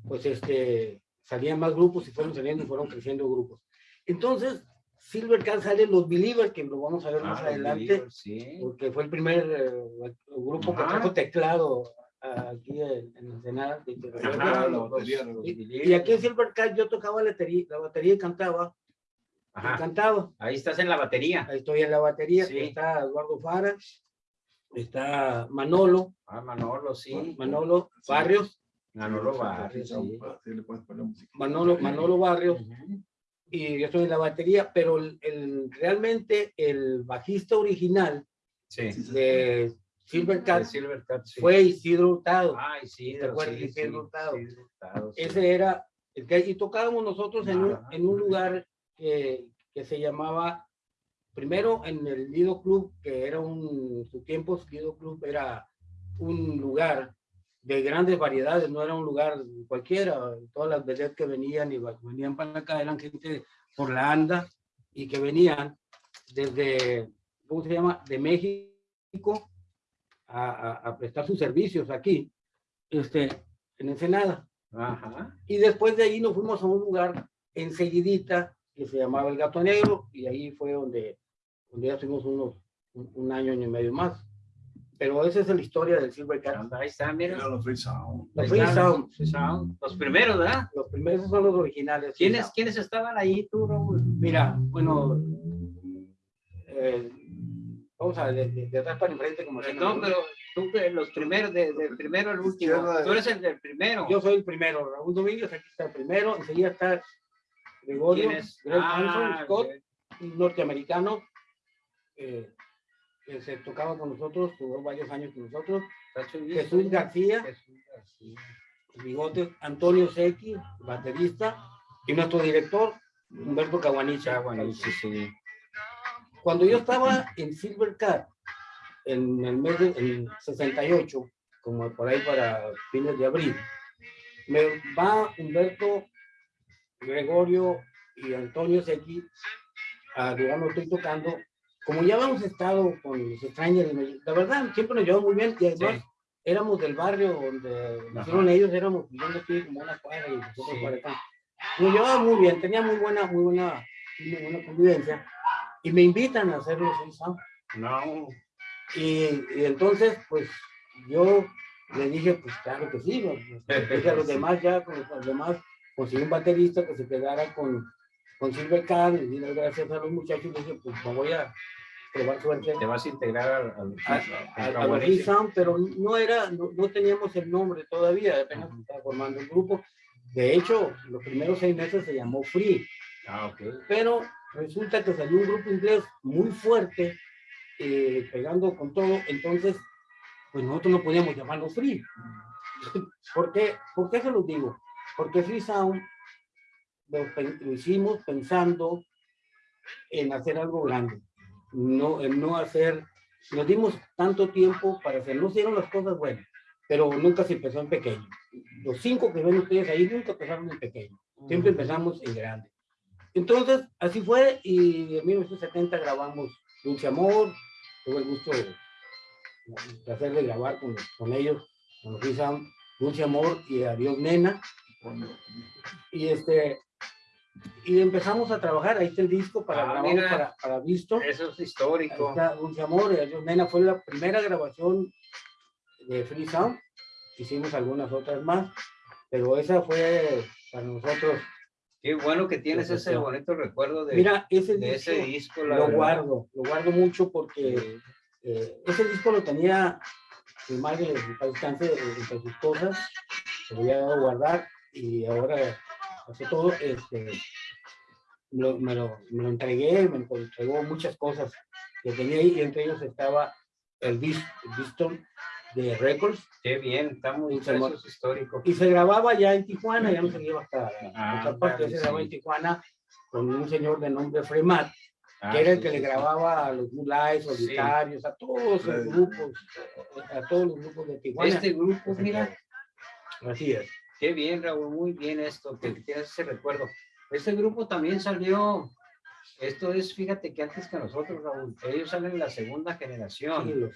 pues este, salían más grupos y fueron saliendo y fueron creciendo grupos. Entonces, Silver Cat salen los Believers, que lo vamos a ver más Ah, adelante, Believers, Sí. porque fue el primer eh, grupo que Ajá. trajo teclado aquí en, en Ensenada. y, y aquí en Silver Cat yo tocaba la batería, la batería y cantaba, Ajá. cantaba. Ahí estás en la batería. Ahí estoy en la batería, Sí. está Eduardo Fara, está Manolo, Ah, Manolo, sí. Manolo Sí. Barrios, Manolo Barrios, sí. Manolo, Manolo Barrios, Ujú. y yo estoy en la batería, pero el, el- realmente el bajista original de Silver Cat El Silver Cat, sí. fue Isidro Hurtado. Ay, sí, ¿Te de acuerdas sí, de sí, Isidro Hurtado? Isidro Hurtado, sí. Ese era el que y tocábamos nosotros en un, en un lugar que, que se llamaba primero en el Lido Club, que era un, su tiempo Lido Club era un lugar de grandes variedades, no era un lugar cualquiera, todas las vedettes que venían y venían para acá eran gente por la anda y que venían desde, ¿cómo se llama? De México a, a- a prestar sus servicios aquí, este, en Ensenada. Ajá. Y después de ahí nos fuimos a un lugar enseguidita que se llamaba El Gato Negro y ahí fue donde, donde ya estuvimos unos, un, un año, año y medio más. Pero esa es la historia del Silver Cat. Ahí está, mira. Era los Free Sound. Los Free Sound, Free Sound. Los primeros, ¿verdad? los primeros son los originales. ¿Quiénes. ¿Quiénes estaban ahí, tú, Raúl? Mira, bueno, eh, vamos a de, de- de atrás para enfrente como se No, pero tú, que los primeros, de- del primero al último. Izquierda, Tú eres el del primero. Yo soy el primero, Raúl Domínguez, aquí está el primero, enseguida está Gregorio. Greg Ah, Hanson, Scott, un norteamericano eh, que se tocaba con nosotros, tuvo varios años con nosotros. Jesús García, Jesús García. Bigotes, Antonio Sequi, baterista, y nuestro director, Humberto Caguanicha. Sí. Cuando yo estaba en Silver Cat, en el mes de en 68, como por ahí para fines de abril, me va Humberto, Gregorio y Antonio Sequi a donde estoy tocando. Como ya habíamos estado con los me- la verdad, siempre nos llevamos muy bien y además Sí. éramos del barrio donde nacieron ellos, éramos, no estoy como una cuadra y nosotros Sí. para acá. Nos llevábamos muy bien, tenía muy buena, muy buena, muy buena convivencia y me invitan a hacer los Sound. No. Y, y entonces, pues yo le dije, pues claro que sí, ¿no? Dije a los demás ya, con los demás, conseguí un baterista que se quedara con, con Silver Cat, y gracias a los muchachos, y dije, pues me voy a probar suerte Te vas a integrar al, al, a, a- a los Free Sound, pero no era, no, no teníamos el nombre todavía, apenas se estaba formando el grupo. De hecho, los primeros seis meses se llamó Free, Ah, ok. pero resulta que salió un grupo inglés muy fuerte, eh, pegando con todo, entonces, pues nosotros no podíamos llamarlo Free. ¿Por qué? ¿Por qué se los digo? Porque Free Sound lo, lo hicimos pensando en hacer algo grande. no, el no hacer, nos dimos tanto tiempo para hacer, no hicieron las cosas buenas, pero nunca se empezó en pequeño. Los cinco que ven ustedes ahí nunca empezaron en pequeño, siempre empezamos en grande. Entonces, así fue, y en 1970 grabamos Dulce Amor, tuve el gusto, el placer de grabar con, con ellos, con los Free Sound, Dulce Amor y Adiós Nena, y este, y empezamos a trabajar, ahí está el disco para Ah, mira. para, para Visto, Eso es histórico. está Dulce Amor Nena fue la primera grabación de Free Sound. Hicimos algunas otras más, pero esa fue para nosotros. Qué bueno que tienes ese bonito recuerdo de, Mira, ese de disco ese disco. lo verdad. guardo, lo guardo mucho porque eh, ese disco lo tenía mi madre en eh, entre sus cosas, se lo había dado a guardar y ahora hace todo, este, lo- me, lo, me lo entregué, me entregó muchas cosas que tenía ahí y entre ellos estaba el, Diston de Records Qué bien, está muy histórico. y se grababa ya en Tijuana, ya no se iba hasta Ah, otra parte, se grababa sí. en Tijuana con un señor de nombre Fremat, Ah, que era el que sí, le sí. grababa a los Sí. Solitarios, a todos los grupos, a todos los grupos de Tijuana. Este grupo, mira, Así es. Qué bien, Raúl, muy bien esto, que tienes ese recuerdo. Este grupo también salió, esto es, fíjate que antes que nosotros, Raúl, ellos salen en la segunda generación.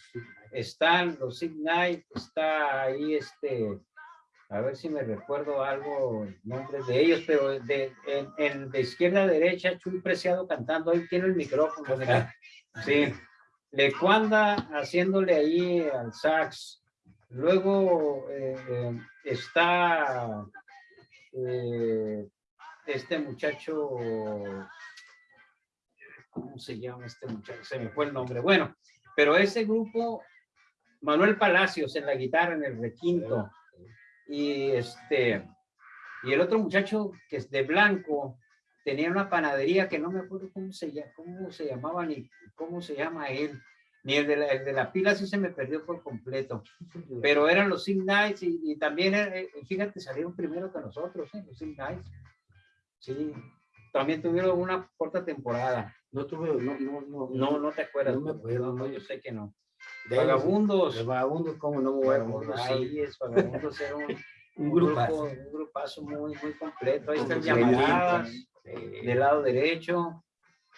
Están los Ignite, está ahí este, a ver si me recuerdo algo, nombres de ellos, pero de, en, en- de izquierda a derecha, Chuy Preciado cantando, ahí tiene el micrófono, mira. sí, Lecuanda haciéndole ahí al sax, luego eh, está eh, este muchacho, ¿cómo se llama este muchacho? Se me fue el nombre, bueno, pero ese grupo, Manuel Palacios en la guitarra, en el requinto, y este, y el otro muchacho que es de blanco, tenía una panadería que no me acuerdo cómo se, cómo se llamaba ni cómo se llama él, ni el de la, el de la pila sí se me perdió por completo, pero eran los Sing Nights y, y también, eh, fíjate, salieron primero que nosotros, ¿eh? los Sing Nights. Sí, también tuvieron una corta temporada. No tuve, no, no, no. No, no te acuerdas. No me acuerdo, No, yo sé que no. de Vagabundos. De vagabundos, ¿cómo no me voy a acordar? sí, es Vagabundos era un, Un grupazo. grupo, un grupazo muy, muy completo. Ahí están llamaradas Eh, del lado derecho.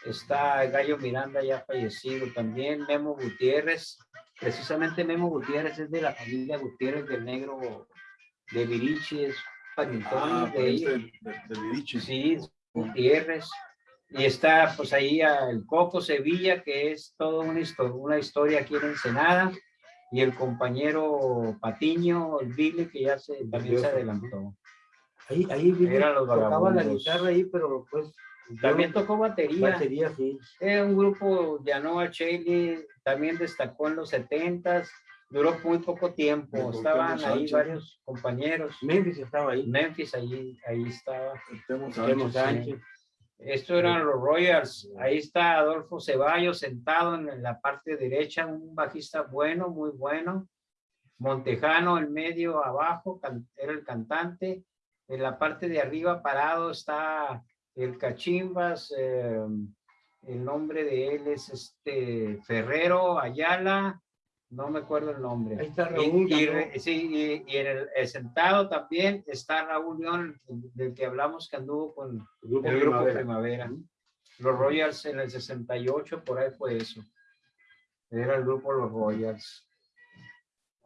Está Gallo Miranda ya fallecido también. Memo Gutiérrez. Precisamente Memo Gutiérrez es de la familia Gutiérrez del Negro de Virichi, es Ah, de ellos. de, de. Sí, Gutiérrez. Y está pues ahí el Coco Sevilla, que es toda una, histo- una historia aquí en Ensenada. Y el compañero Patiño, el Billy, que ya se, también se adelantó. Ahí, ahí Billy tocaba la guitarra ahí, pero pues. También tocó batería. Batería, sí. Era un grupo, Yanoa Chaley, también destacó en los 70s. Duró muy poco tiempo. Estaban ahí varios compañeros. Memphis estaba ahí. Memphis, ahí, ahí estaba. Temo Sánchez, Sánchez. Estos eran los Royals. Ahí está Adolfo Ceballos sentado en la parte derecha, un bajista bueno, muy bueno. Montejano en medio, abajo, era el cantante. En la parte de arriba parado está el Cachimbas. eh, el nombre de él es este Ferrero Ayala. No me acuerdo el nombre. Ahí está Y- Raúl. y, re- sí, y, y en el, el sentado también está Raúl León, del que hablamos que anduvo con el grupo el grupo Primavera. Primavera. Los Royals en el 68, por ahí fue eso. Era el grupo Los Royals.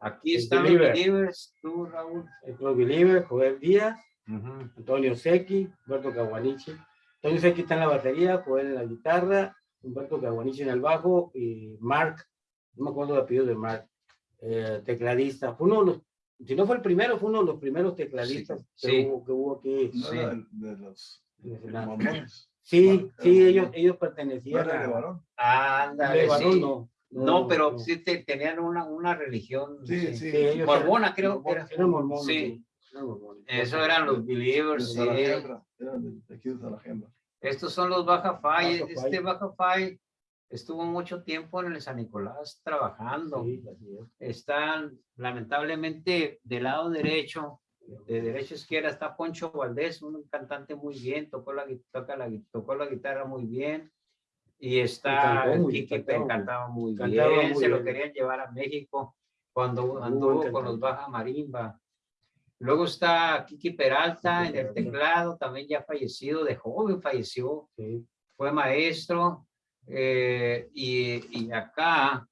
Aquí están los Believers, tú, Raúl. El Club Believer, Joel Díaz, Antonio Secchi, Humberto Caguanichi. Antonio Secchi está en la batería, Joel en la guitarra, Humberto Caguanichi en el bajo y Mark, no me acuerdo el apellido de Mark, eh, tecladista. Fue uno de los, si no fue el primero, fue uno de los primeros tecladistas Sí, que, sí. Hubo, que hubo aquí. No Sí. de, de los. Sí, ellos, ellos No pertenecían era de a... varón. Ándale, de varón, sí. no. No, pero sí te- tenían una, una religión. Sí, sí. sí. Sí, Mormona, creo que era. Sí. Eso eran los Believers. sí. Estos son los Baja Fai. Este. Baja Fai estuvo mucho tiempo en el San Nicolás trabajando. Sí. Están lamentablemente del lado derecho, de derecha a izquierda está Poncho Valdés, un cantante muy bien, tocó la, toca la, tocó la guitarra muy bien. Y está Kiki, cantaba muy- cantaba muy cantaba bien, se lo querían llevar a México cuando anduvo con los. Baja Marimba. Luego está Kiki Peralta en el teclado, también ya fallecido, de joven falleció, Sí. fue maestro. eh, y, y acá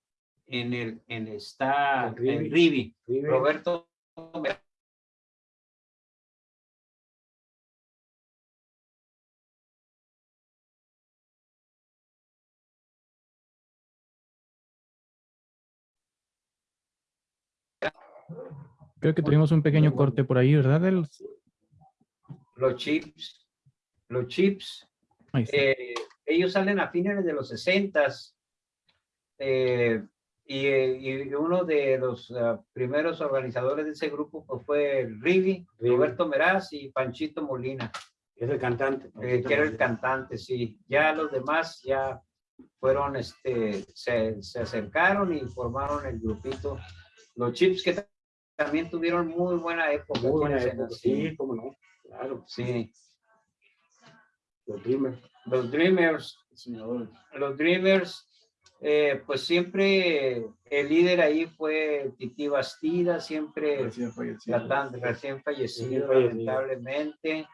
en el, en está El Rivi. Roberto Creo que tuvimos un pequeño corte por ahí, ¿verdad? Del- los chips, los chips, eh, ellos salen a fines de los 60 eh, y, y uno de los ah, primeros organizadores de ese grupo pues, fue Rivi, Rivi. Roberto Meraz y Panchito Molina, Es el cantante. eh, que era el cantante, sí. Ya los demás ya fueron, este, se, se acercaron y formaron el grupito. Los chips que también tuvieron muy buena época. Muy buena. Sí, cómo no. Claro. sí. Los Dreamers. Los Dreamers, Señor, los Dreamers, eh, pues siempre el líder ahí fue Titi Bastida, siempre recién fallecido. tratando, recién fallecido, Recién fallecido. lamentablemente.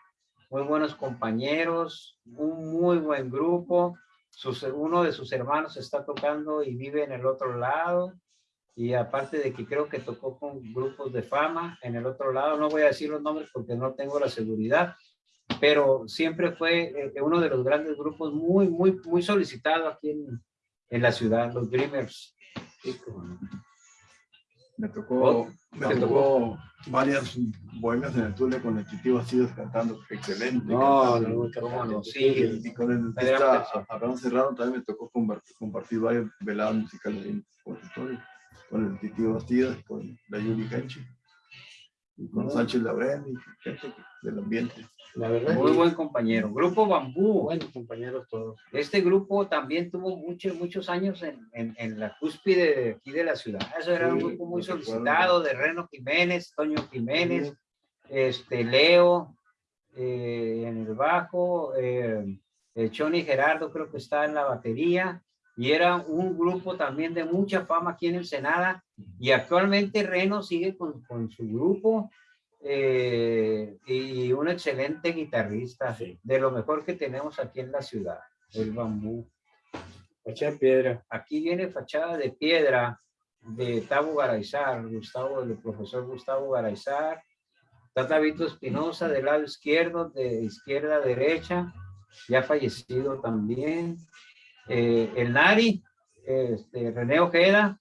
Muy buenos compañeros, un muy buen grupo. Sus- uno de sus hermanos está tocando y vive en el otro lado. Y aparte de que creo que tocó con grupos de fama en el otro lado, no voy a decir los nombres porque no tengo la seguridad, pero siempre fue eh, uno de los grandes grupos muy, muy, muy solicitado aquí en, en la ciudad, los Dreamers. Me tocó, me ¿Te tocó varias bohemias en el Tule con el Titi Bastidas cantando excelente. No, cantando. no, ¿Cómo no? sí. Sí. Y con el artista Abraham Serrano también me tocó compartir, compartir varias veladas musicales en consultorio, con el Titi Bastidas, con la Yuli Canchi, y con Sánchez Labrén y gente del ambiente. La verdad. Muy sí. buen compañero. Grupo Bambú. Buenos compañeros todos. Este grupo también tuvo muchos, muchos años en, en, en la cúspide de aquí de la ciudad. Eso era un Sí, grupo muy solicitado de Reno Jiménez, Toño Jiménez, este, Leo eh, en el bajo, eh, eh, Choni Gerardo creo que está en la batería. Y era un grupo también de mucha fama aquí en Ensenada. Y actualmente Reno sigue con, con su grupo eh, y un excelente guitarrista, Sí. de lo mejor que tenemos aquí en la ciudad, el bambú. Fachada de piedra. Aquí viene fachada de piedra de Tabo Garaizar, Gustavo, el profesor Gustavo Garaizar. Está Vito Espinosa del lado izquierdo, de izquierda a derecha, ya fallecido también. Eh, el Nari, este, René Ojeda,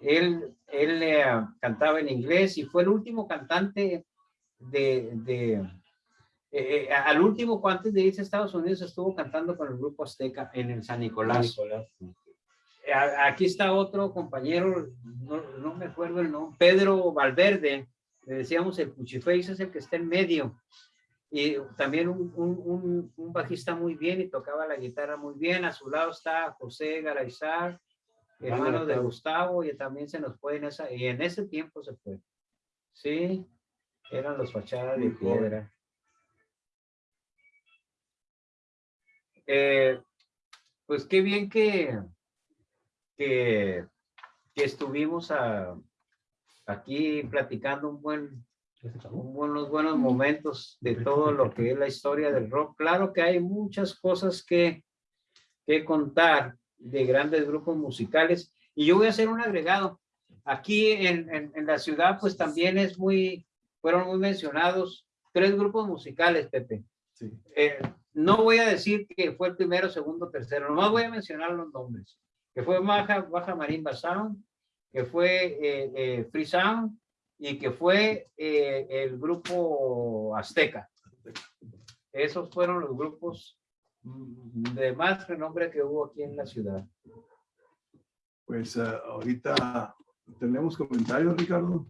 él, él eh, cantaba en inglés y fue el último cantante de, de eh, eh, al último, antes de irse a Estados Unidos, estuvo cantando con el grupo Azteca en el San Nicolás. Nicolás. A- Aquí está otro compañero, no, no me acuerdo el nombre, Pedro Valverde, le decíamos el Puchiface, es el que está en medio. Y también un, un- un- bajista muy bien y tocaba la guitarra muy bien. A su lado está José Garaizar, hermano de Gustavo. Y también se nos fue en esa, y en ese tiempo se fue. Sí, eran los fachadas de piedra. Eh, pues qué bien que, que, que estuvimos a- aquí platicando un buen, un buenos, buenos momentos de todo lo que es la historia del rock. Claro que hay muchas cosas que, que contar de grandes grupos musicales y yo voy a hacer un agregado. Aquí en, en, en la ciudad pues también es muy, fueron muy mencionados tres grupos musicales, Pepe. Sí. Eh, no voy a decir que fue el primero, segundo, tercero, nomás voy a mencionar los nombres. Que fue Baja, Baja Marimba Sound, que fue eh, eh, Free Sound y que fue eh, el grupo Azteca. Esos fueron los grupos de más renombre que hubo aquí en la ciudad. Pues eh, ahorita tenemos comentarios, Ricardo.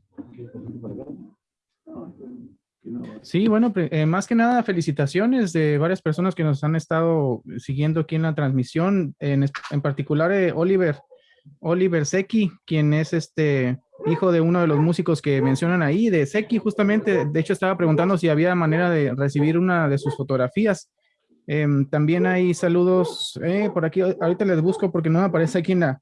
Sí, bueno, eh, más que nada felicitaciones de varias personas que nos han estado siguiendo aquí en la transmisión, en, en particular eh, Oliver, Oliver Secchi, quien es este hijo de uno de los músicos que mencionan ahí, de Secchi justamente, de hecho estaba preguntando si había manera de recibir una de sus fotografías. Em, también hay saludos eh, por aquí. Ahorita les busco porque no aparece aquí en la,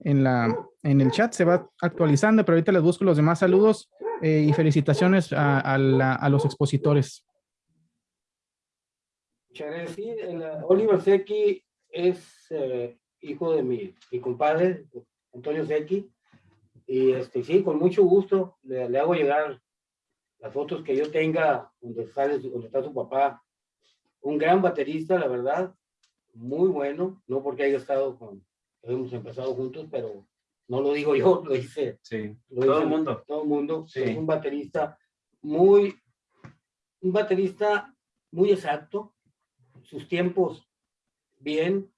en la, en el chat. Se va actualizando, pero ahorita les busco los demás saludos eh, y felicitaciones a, a los expositores. Oliver Secchi es eh, hijo de mi, mi compadre, Antonio Secchi. Y este, sí, con mucho gusto le, le hago llegar las fotos que yo tenga donde, sale, donde está su papá. Un gran baterista, la verdad, muy bueno, no porque haya estado con, hemos empezado juntos, pero no lo digo yo, lo dice Sí. lo Todo dice el mundo. Todo el mundo. Sí. Es un baterista muy, un baterista muy exacto, sus tiempos bien,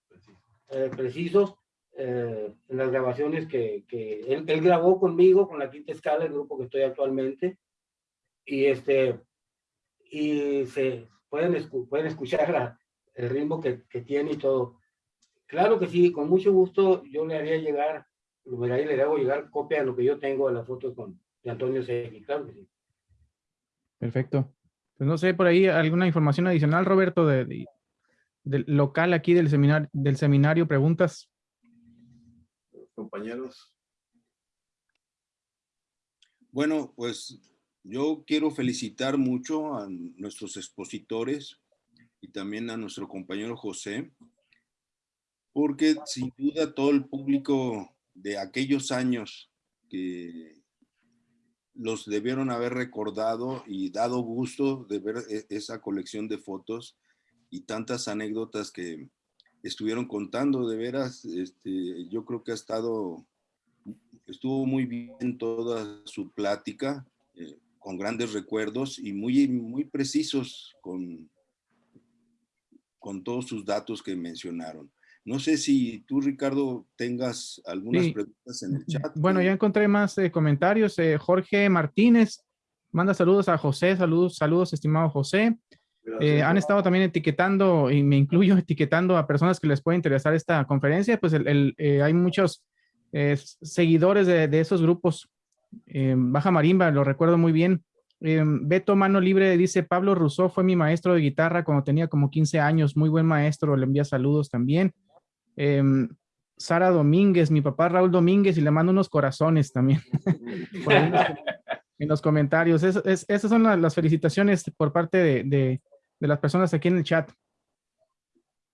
eh, precisos, eh, en las grabaciones que, que él, él grabó conmigo, con la quinta escala, el grupo que estoy actualmente, y este, y se pueden, escu- pueden escuchar la- el ritmo que, que tiene y todo. Claro que sí, con mucho gusto yo le haría llegar, le hago llegar copia de lo que yo tengo de las fotos con de Antonio Segui, claro que sí. Perfecto. Pues no sé, por ahí alguna información adicional, Roberto, de, de- del local aquí del seminario, del seminario, preguntas. Compañeros, Bueno, pues yo quiero felicitar mucho a nuestros expositores y también a nuestro compañero José, porque sin duda todo el público de aquellos años que los debieron haber recordado y dado gusto de ver e- esa colección de fotos y tantas anécdotas que estuvieron contando, de veras, este, yo creo que ha estado estuvo muy bien toda su plática, eh, con grandes recuerdos y muy, muy precisos con, con todos sus datos que mencionaron. No sé si tú, Ricardo, tengas algunas Sí. preguntas en el chat. Bueno, ya encontré más eh, comentarios. Eh, Jorge Martínez manda saludos a José. Saludos, saludos, estimado José. Eh, han estado también etiquetando, y me incluyo etiquetando a personas que les puede interesar esta conferencia, pues el, el, eh, hay muchos eh, seguidores de, de esos grupos. Baja Marimba, lo recuerdo muy bien. Beto Mano Libre dice, Pablo Rousseau fue mi maestro de guitarra cuando tenía como 15 años, muy buen maestro, le envía saludos también. Sara Domínguez, mi papá Raúl Domínguez, y le mando unos corazones también. En los- en los comentarios. Es- es- esas son la- las felicitaciones por parte de, de- de las personas aquí en el chat.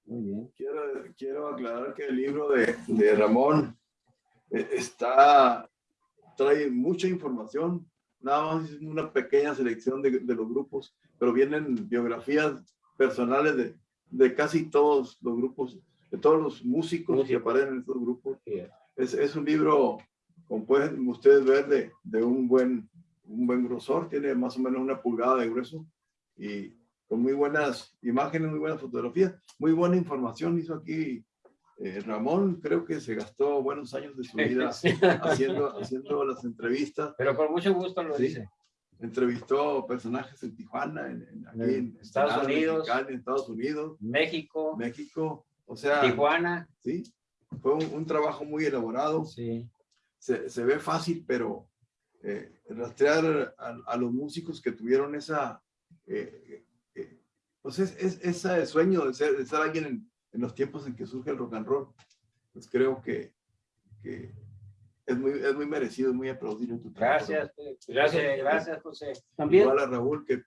Muy bien. Quiero, quiero aclarar que el libro de, de Ramón eh, está, trae mucha información, nada más es una pequeña selección de, de los grupos, pero vienen biografías personales de, de casi todos los grupos, de todos los músicos que aparecen en estos grupos. Sí, Es, es un libro, como pueden ustedes ver, de, de un, buen, un buen grosor, tiene más o menos una pulgada de grueso y con muy buenas imágenes, muy buenas fotografías, muy buena información hizo aquí eh, Ramón, creo que se gastó buenos años de su vida haciendo, haciendo las entrevistas, Pero con mucho gusto lo Sí. dice. entrevistó personajes en Tijuana, en, en- aquí en Estados Unidos. En Estados Unidos, México, México, o sea, Tijuana. sí, fue un, un trabajo muy elaborado, Sí. se, se ve fácil, pero eh, rastrear a, a los músicos que tuvieron esa, eh, pues es, es- ese sueño de ser, de ser alguien en, en los tiempos en que surge el rock and roll, pues creo que, que es, muy, es muy merecido, es muy aplaudido tu trabajo. Gracias, gracias, gracias, José. También, Igual a Raúl, que,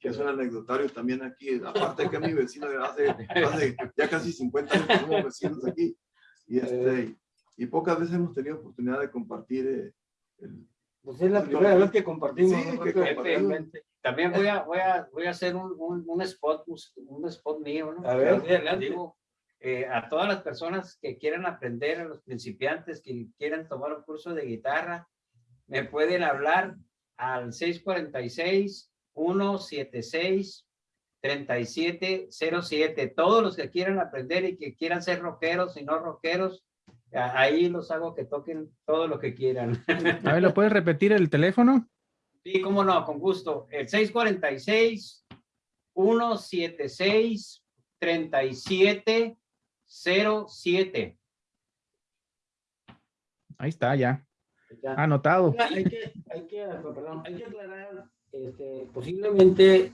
que es un anecdotario también aquí, aparte que es mi vecino de hace, hace ya casi 50 años que somos vecinos aquí, y, este, y pocas veces hemos tenido oportunidad de compartir eh, el, pues es la primera vez que compartimos. Sí, que compartimos. También voy a, voy a, voy a hacer un, un, un spot, un spot mío, ¿no? A ver, adelante. Digo, eh, a todas las personas que quieran aprender, a los principiantes que quieran tomar un curso de guitarra, me pueden hablar al 646-176-3707. Todos los que quieran aprender y que quieran ser rockeros y no rockeros, ahí los hago que toquen todo lo que quieran. A ver, ¿lo puedes repetir el teléfono? Sí, cómo no, con gusto. El 646 176 3707. Ahí está, ya. Ya. Anotado. Hay que, hay que, perdón, hay que aclarar, este, posiblemente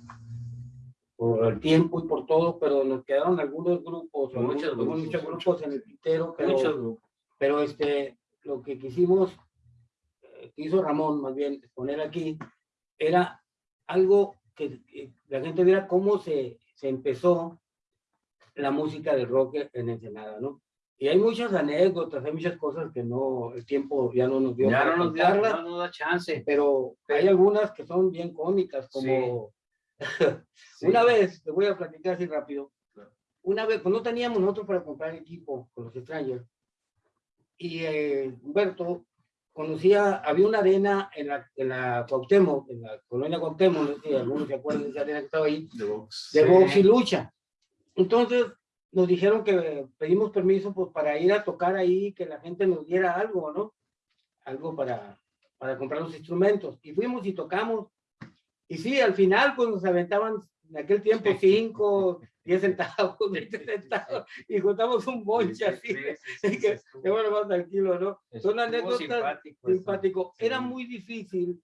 por el tiempo y por todo, pero nos quedaron algunos grupos, o Muchos grupos, muchos grupos en el tintero, pero, Muchos grupos. pero este, lo que quisimos, que hizo Ramón más bien, poner aquí, era algo que, que la gente viera cómo se, se empezó la música del rock en Ensenada, ¿no? Y hay muchas anécdotas, hay muchas cosas que no, el tiempo ya no nos dio Ya no nos, dio, contarlas, no nos da chance. pero hay algunas que son bien cómicas, como Sí. una vez, te voy a platicar así rápido, una vez, pues no teníamos nosotros para comprar equipo con los Strangers, y eh, Humberto conocía, había una arena en la, en la Cuauhtémoc, en la colonia Cuauhtémoc, no sé si algunos se acuerdan de esa arena que estaba ahí, De box. de Sí. box y lucha. Entonces nos dijeron que pedimos permiso pues, para ir a tocar ahí, que la gente nos diera algo, ¿no? Algo para, para comprar los instrumentos. Y fuimos y tocamos. Y sí, al final pues nos aventaban en aquel tiempo 5, 10 centavos, 20 centavos, y juntamos un bonche así. que, bueno, más tranquilo, ¿no? Son anécdotas simpático. Era muy difícil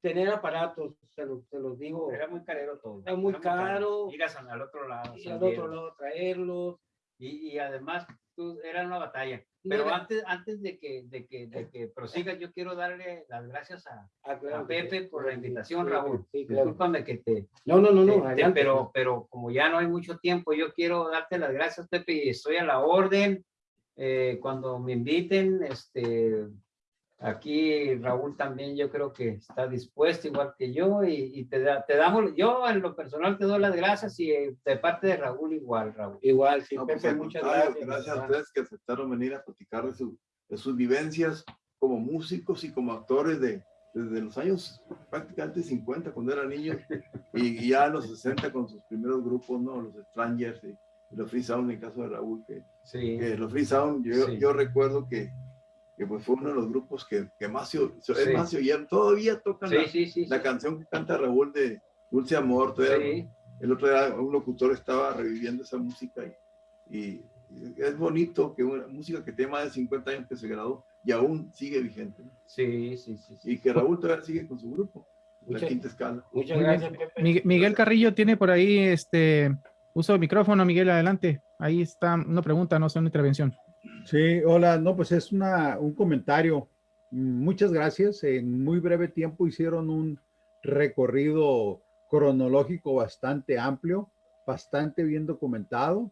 tener aparatos, se los, se los digo. Era muy carero todo. Era muy caro. Ir a San- al otro lado. y al otro lado traerlos. Y, y además, tú, era una batalla. Pero Mira. antes, antes de que, de que, de que prosigas, yo quiero darle las gracias a, Ah, claro a. Pepe por la invitación, Sí, Raúl. sí, claro. Discúlpame que te, No, no, no, no. te- pero, pero como ya no hay mucho tiempo, yo quiero darte las gracias, Pepe, y estoy a la orden. Eh, cuando me inviten, este, aquí Raúl también yo creo que está dispuesto igual que yo y, y te, da- te damos, yo en lo personal te doy las gracias y eh, de parte de Raúl igual, Raúl. Igual, sí, No, pues, Pepe, muchas gracias. Gracias a ustedes que aceptaron venir a platicar de, su- de sus vivencias como músicos y como actores de, desde los años prácticamente 50, cuando eran niños, y, y ya en los 60 con sus primeros grupos, ¿no? Los Strangers y, y los Free Sound, en el caso de Raúl, que, Sí. que los Free Sound, yo, Sí. yo recuerdo que, que pues fue uno de los grupos que, que más, se, Sí. más se oyeron, todavía tocan Sí, la, sí, sí. la sí. canción que canta Raúl de Dulce Amor, todavía Sí. el otro día un locutor estaba reviviendo esa música y, y es bonito que una música que tiene más de 50 años que se graduó y aún sigue vigente. ¿no? Sí, sí, sí, sí. Y que Raúl todavía sigue con su grupo, la Muchas- quinta escala. Muchas Muy gracias. Pepe. Miguel, Miguel Carrillo tiene por ahí este uso de micrófono. Miguel, adelante. Ahí está una pregunta, no sé, una intervención. Sí, hola, no, pues es una, un comentario. Muchas gracias. En muy breve tiempo hicieron un recorrido cronológico bastante amplio, bastante bien documentado.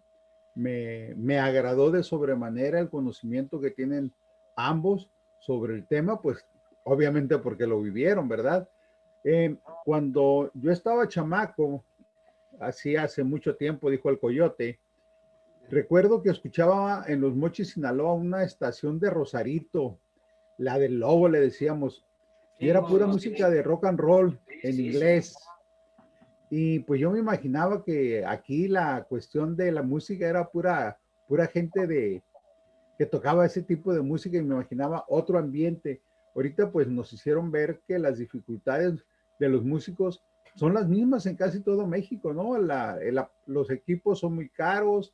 Me, me agradó de sobremanera el conocimiento que tienen ambos sobre el tema, pues obviamente porque lo vivieron, ¿verdad? Eh, cuando yo estaba chamaco, así hace mucho tiempo, dijo el coyote, Recuerdo que escuchaba en Los Mochis, Sinaloa, una estación de Rosarito, la del Lobo, le decíamos, y era pura no, música sí. de rock and roll Sí, en inglés. Y pues yo me imaginaba que aquí la cuestión de la música era pura, pura gente de que tocaba ese tipo de música y me imaginaba otro ambiente. Ahorita pues nos hicieron ver que las dificultades de los músicos son las mismas en casi todo México, ¿no? La- los equipos son muy caros,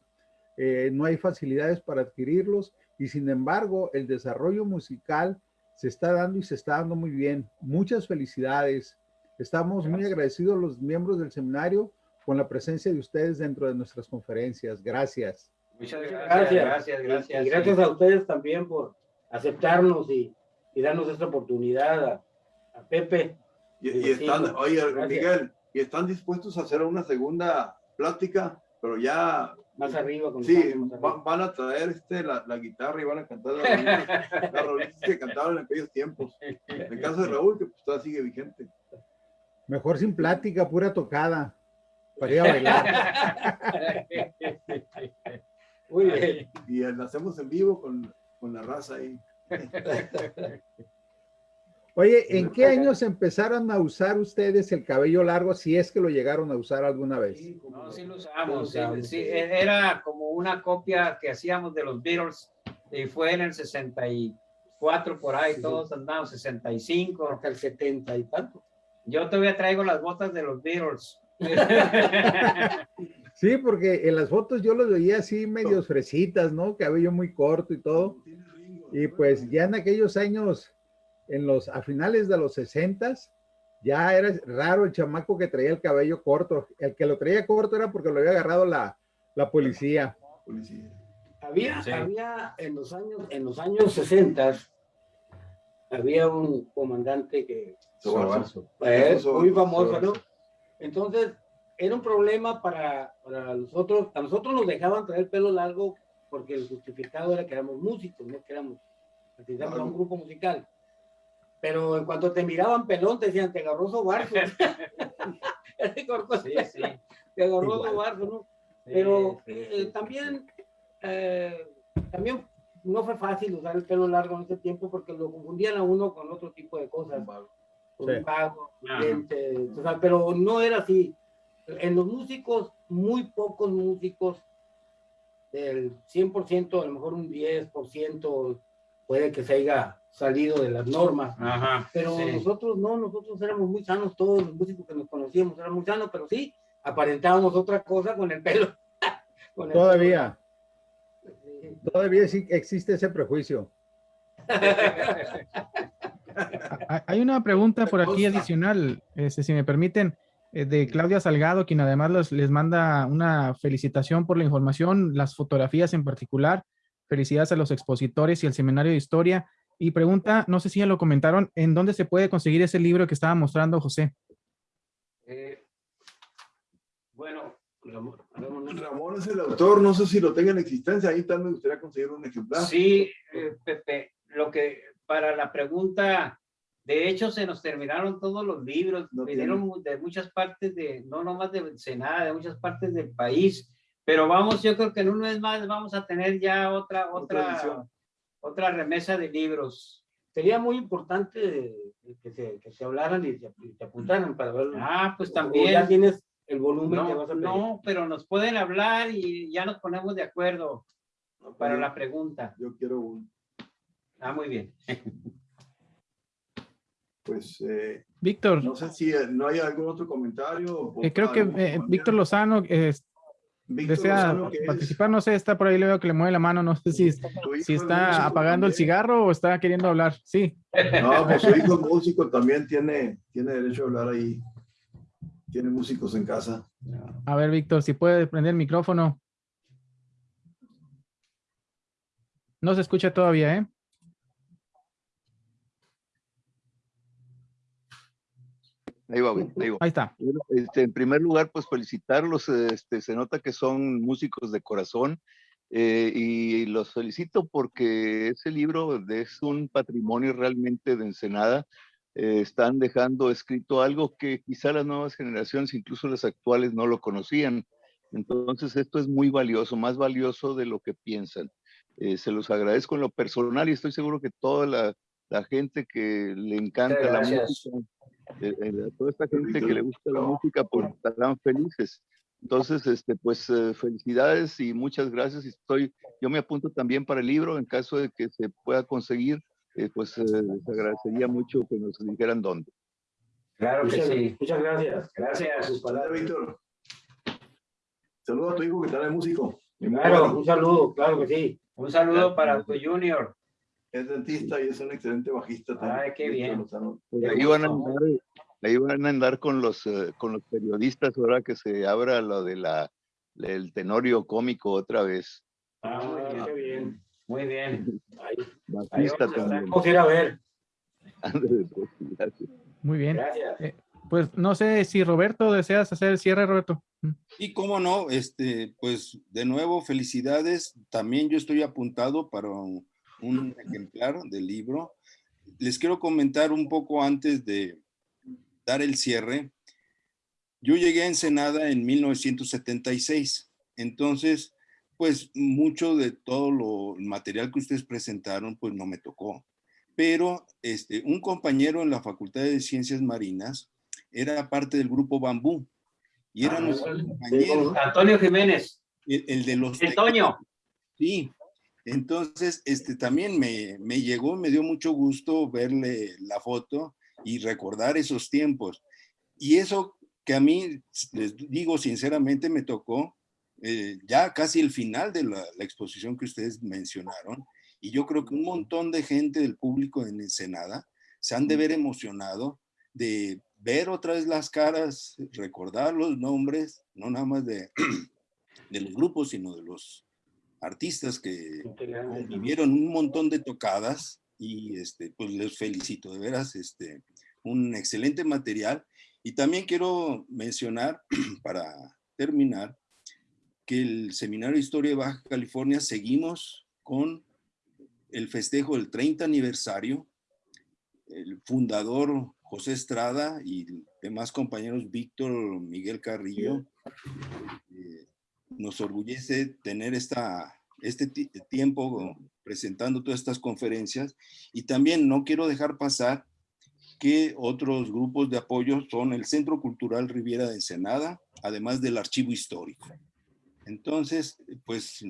eh, no hay facilidades para adquirirlos y sin embargo el desarrollo musical se está dando y se está dando muy bien. Muchas felicidades. Estamos muy agradecidos los miembros del seminario con la presencia de ustedes dentro de nuestras conferencias. Gracias. Muchas Gracias. gracias, gracias, gracias. Y gracias a ustedes también por aceptarnos y, y darnos esta oportunidad a, a Pepe. Y, y están, oye, gracias. Miguel, y están dispuestos a hacer una segunda plática, pero ya, Más arriba. con sí, más arriba. van, van a traer este, la, la guitarra y van a cantar las rolitas, que cantaban en aquellos tiempos. En el caso de Raúl, que pues todavía sigue vigente. Mejor sin plática, pura tocada. Para ir a bailar. Muy bien. Y lo hacemos en vivo con, con la raza ahí. Oye, ¿en qué años empezaron a usar ustedes el cabello largo si es que lo llegaron a usar alguna vez? No, sí lo usamos, Sí lo sí, usamos, sí, sí. e- era como una copia que hacíamos de los Beatles y fue en el 64 por ahí, Sí. todos andamos 65. Hasta el 70 y tanto. Yo todavía traigo las botas de los Beatles. Sí, porque en las fotos yo los veía así medios fresitas, ¿no? Cabello muy corto y todo. Y pues ya en aquellos años, en los, a finales de los 60, ya era raro el chamaco que traía el cabello corto. El que lo traía corto era porque lo había agarrado la, la policía. Policía. Había, Sí. había en los años, en los años 60 había un comandante que Sobarzo. es Eso, muy famoso, Sobarzo. ¿no? Entonces, era un problema para, para nosotros, a nosotros nos dejaban traer pelo largo porque el justificado era que éramos músicos, no que éramos, pertenecíamos a un grupo musical. Pero en cuanto te miraban pelón, te decían, te agarró sobarzo. Sí, sí. te agarró sobarzo, ¿no? Pero eh, también, eh, también no fue fácil usar el pelo largo en ese tiempo porque lo confundían a uno con otro tipo de cosas. Con Sí. Ajá. dientes, o sea, pero no era así. En los músicos, muy pocos músicos, del 100%, a lo mejor un 10%, puede que se haya salido de las normas. Ajá. Pero sí. nosotros no, nosotros éramos muy sanos, todos los músicos que nos conocíamos eran muy sanos, pero sí, aparentábamos otra cosa con el pelo. Con el Todavía, pelo. Todavía sí existe ese prejuicio. Hay- Hay una pregunta por aquí adicional, este, si me permiten, eh, de Claudia Salgado, quien además los- les manda una felicitación por la información, las fotografías en particular. Felicidades a los expositores y al seminario de historia. Y pregunta, no sé si ya lo comentaron, ¿en dónde se puede conseguir ese libro que estaba mostrando José? Eh, bueno, Ramón, Ramón, Ramón es el autor, no sé si lo tenga en existencia, ahí tal me gustaría conseguir un ejemplar. sí, eh, Pepe, lo que para la pregunta, de hecho se nos terminaron todos los libros, No vinieron de muchas partes de, no nomás de Ensenada, de muchas partes del país, pero vamos, yo creo que en un mes más vamos a tener ya otra, Otra otra, edición. Otra remesa de libros. Sería muy importante que se, que se hablaran y se, y se apuntaran para verlo. Ah, pues O también. ya tienes el volumen que No, vas a pedir. no, pero nos pueden hablar y ya nos ponemos de acuerdo para la pregunta. Yo quiero un, Ah, muy bien. pues, eh, Víctor, no sé si eh, no hay algún otro comentario. o eh, creo que eh. Víctor Lozano eh, Víctor desea es participar, no sé, está por ahí, le veo que le mueve la mano, no sé si, si es está apagando el cigarro o está queriendo hablar. Sí, No, pues su hijo músico también tiene, tiene derecho a hablar ahí. Tiene músicos en casa. a ver, Víctor, si puede prender el micrófono. No se escucha todavía, ¿eh? Ahí va, güey, ahí va. Ahí está. Bueno, este, en primer lugar, pues felicitarlos, este, se nota que son músicos de corazón eh, y los felicito porque ese libro es un patrimonio realmente de Ensenada. Eh, están dejando escrito algo que quizá las nuevas generaciones, incluso las actuales, no lo conocían. Entonces, esto es muy valioso, más valioso de lo que piensan. Eh, se los agradezco en lo personal y estoy seguro que toda la, la gente que le encanta la música, eh, eh, a toda esta gente que le gusta la música, pues estarán felices. Entonces, este, pues eh, felicidades y muchas gracias. Estoy, yo me apunto también para el libro en caso de que se pueda conseguir, eh, pues eh, les agradecería mucho que nos dijeran dónde. Claro que Muchas, sí. muchas gracias. Gracias. Sus palabras. Víctor. Saludos a tu hijo que también es músico. Claro, un saludo, claro que sí. Un saludo para tu junior. Es dentista y es un excelente bajista también. Ay, qué bien. Ahí van a andar, ahí van a andar con los, eh, con los periodistas ahora que se abra lo de la, el tenorio cómico otra vez. Ah, muy bien. qué bien. Muy bien. Ahí, ahí Bajista vamos a estar. también. vamos a ir a ver. Pues, gracias. Muy bien. Gracias. Pues no sé si Roberto deseas hacer el cierre, Roberto. Mm. Y cómo no, este, pues de nuevo, felicidades. También yo estoy apuntado para un, un ejemplar del libro. Les quiero comentar un poco antes de dar el cierre. Yo llegué a Ensenada en 1976. Entonces, pues mucho de todo lo el material que ustedes presentaron, pues no me tocó. Pero este, un compañero en la Facultad de Ciencias Marinas era parte del grupo Bambú. Y era Ah, nuestro sí, compañero, Antonio Jiménez. el, el de los... Antonio. Sí, entonces este también me, me llegó, me dio mucho gusto verle la foto y recordar esos tiempos. Y eso que a mí, les digo sinceramente, me tocó eh, ya casi el final de la, la exposición que ustedes mencionaron. Y yo creo que un montón de gente del público en Ensenada se han de ver emocionado de ver otra vez las caras, recordar los nombres, no nada más de, de los grupos, sino de los artistas que vivieron un montón de tocadas y este, pues les felicito, de veras, este, un excelente material. Y también quiero mencionar, para terminar, que el Seminario de Historia de Baja California seguimos con el festejo del 30 aniversario. El fundador José Estrada y demás compañeros Víctor Miguel Carrillo. Eh, nos orgullece tener esta, este tiempo presentando todas estas conferencias y también no quiero dejar pasar que otros grupos de apoyo son el Centro Cultural Riviera de Ensenada, además del Archivo Histórico. Entonces, pues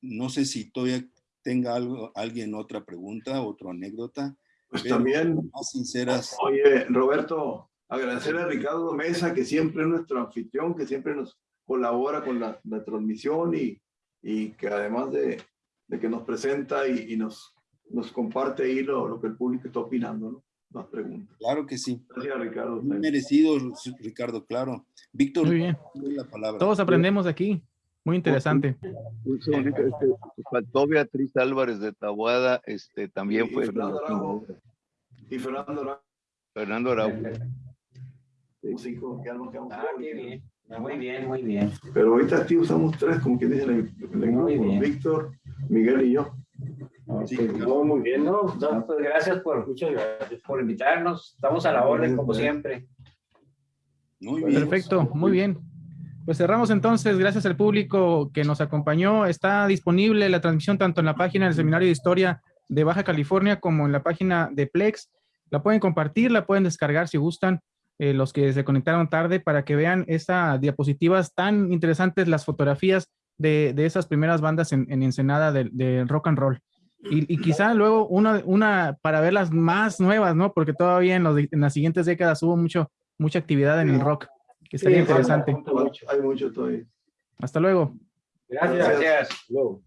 no sé si todavía tenga algo, alguien otra pregunta, otra anécdota. Pues también, más sinceras. Oye, Roberto, agradecer a Ricardo Mesa, que siempre es nuestro anfitrión, que siempre nos colabora con la, transmisión y, y, que además de, de que nos presenta y, y, nos, nos comparte ahí lo, lo, que el público está opinando, ¿no? Más preguntas. Claro que sí. Gracias, Ricardo. Muy merecido, Ricardo, claro. Víctor, Muy bien. La palabra. Todos aprendemos aquí. Muy interesante. Este, faltó Beatriz Álvarez de Tabuada, este, también y fue. Fernando Araujo. Y Fernando Araujo. Fernando Araujo. Sí, que Ah, qué bien. Muy bien, muy bien. Pero ahorita aquí usamos tres, como que dicen el, el Muy grupo, bien. Víctor, Miguel y yo. Sí, no, muy bien, ¿no? No, pues gracias por, muchas gracias por invitarnos. Estamos a la orden, como siempre. Muy bien. Perfecto, muy bien. Pues cerramos entonces, gracias al público que nos acompañó. Está disponible la transmisión tanto en la página del Seminario de Historia de Baja California como en la página de Plex. La pueden compartir, la pueden descargar si gustan, eh, los que se conectaron tarde, para que vean estas diapositivas tan interesantes, las fotografías de, de esas primeras bandas en, en Ensenada de, de rock and roll. Y, y quizá luego una, una para ver las más nuevas, ¿no? Porque todavía en, los, en las siguientes décadas hubo mucho, mucha actividad en el rock, que estaría Sí, interesante. Hay mucho todavía. Hasta luego. Gracias. Gracias. gracias. Luego.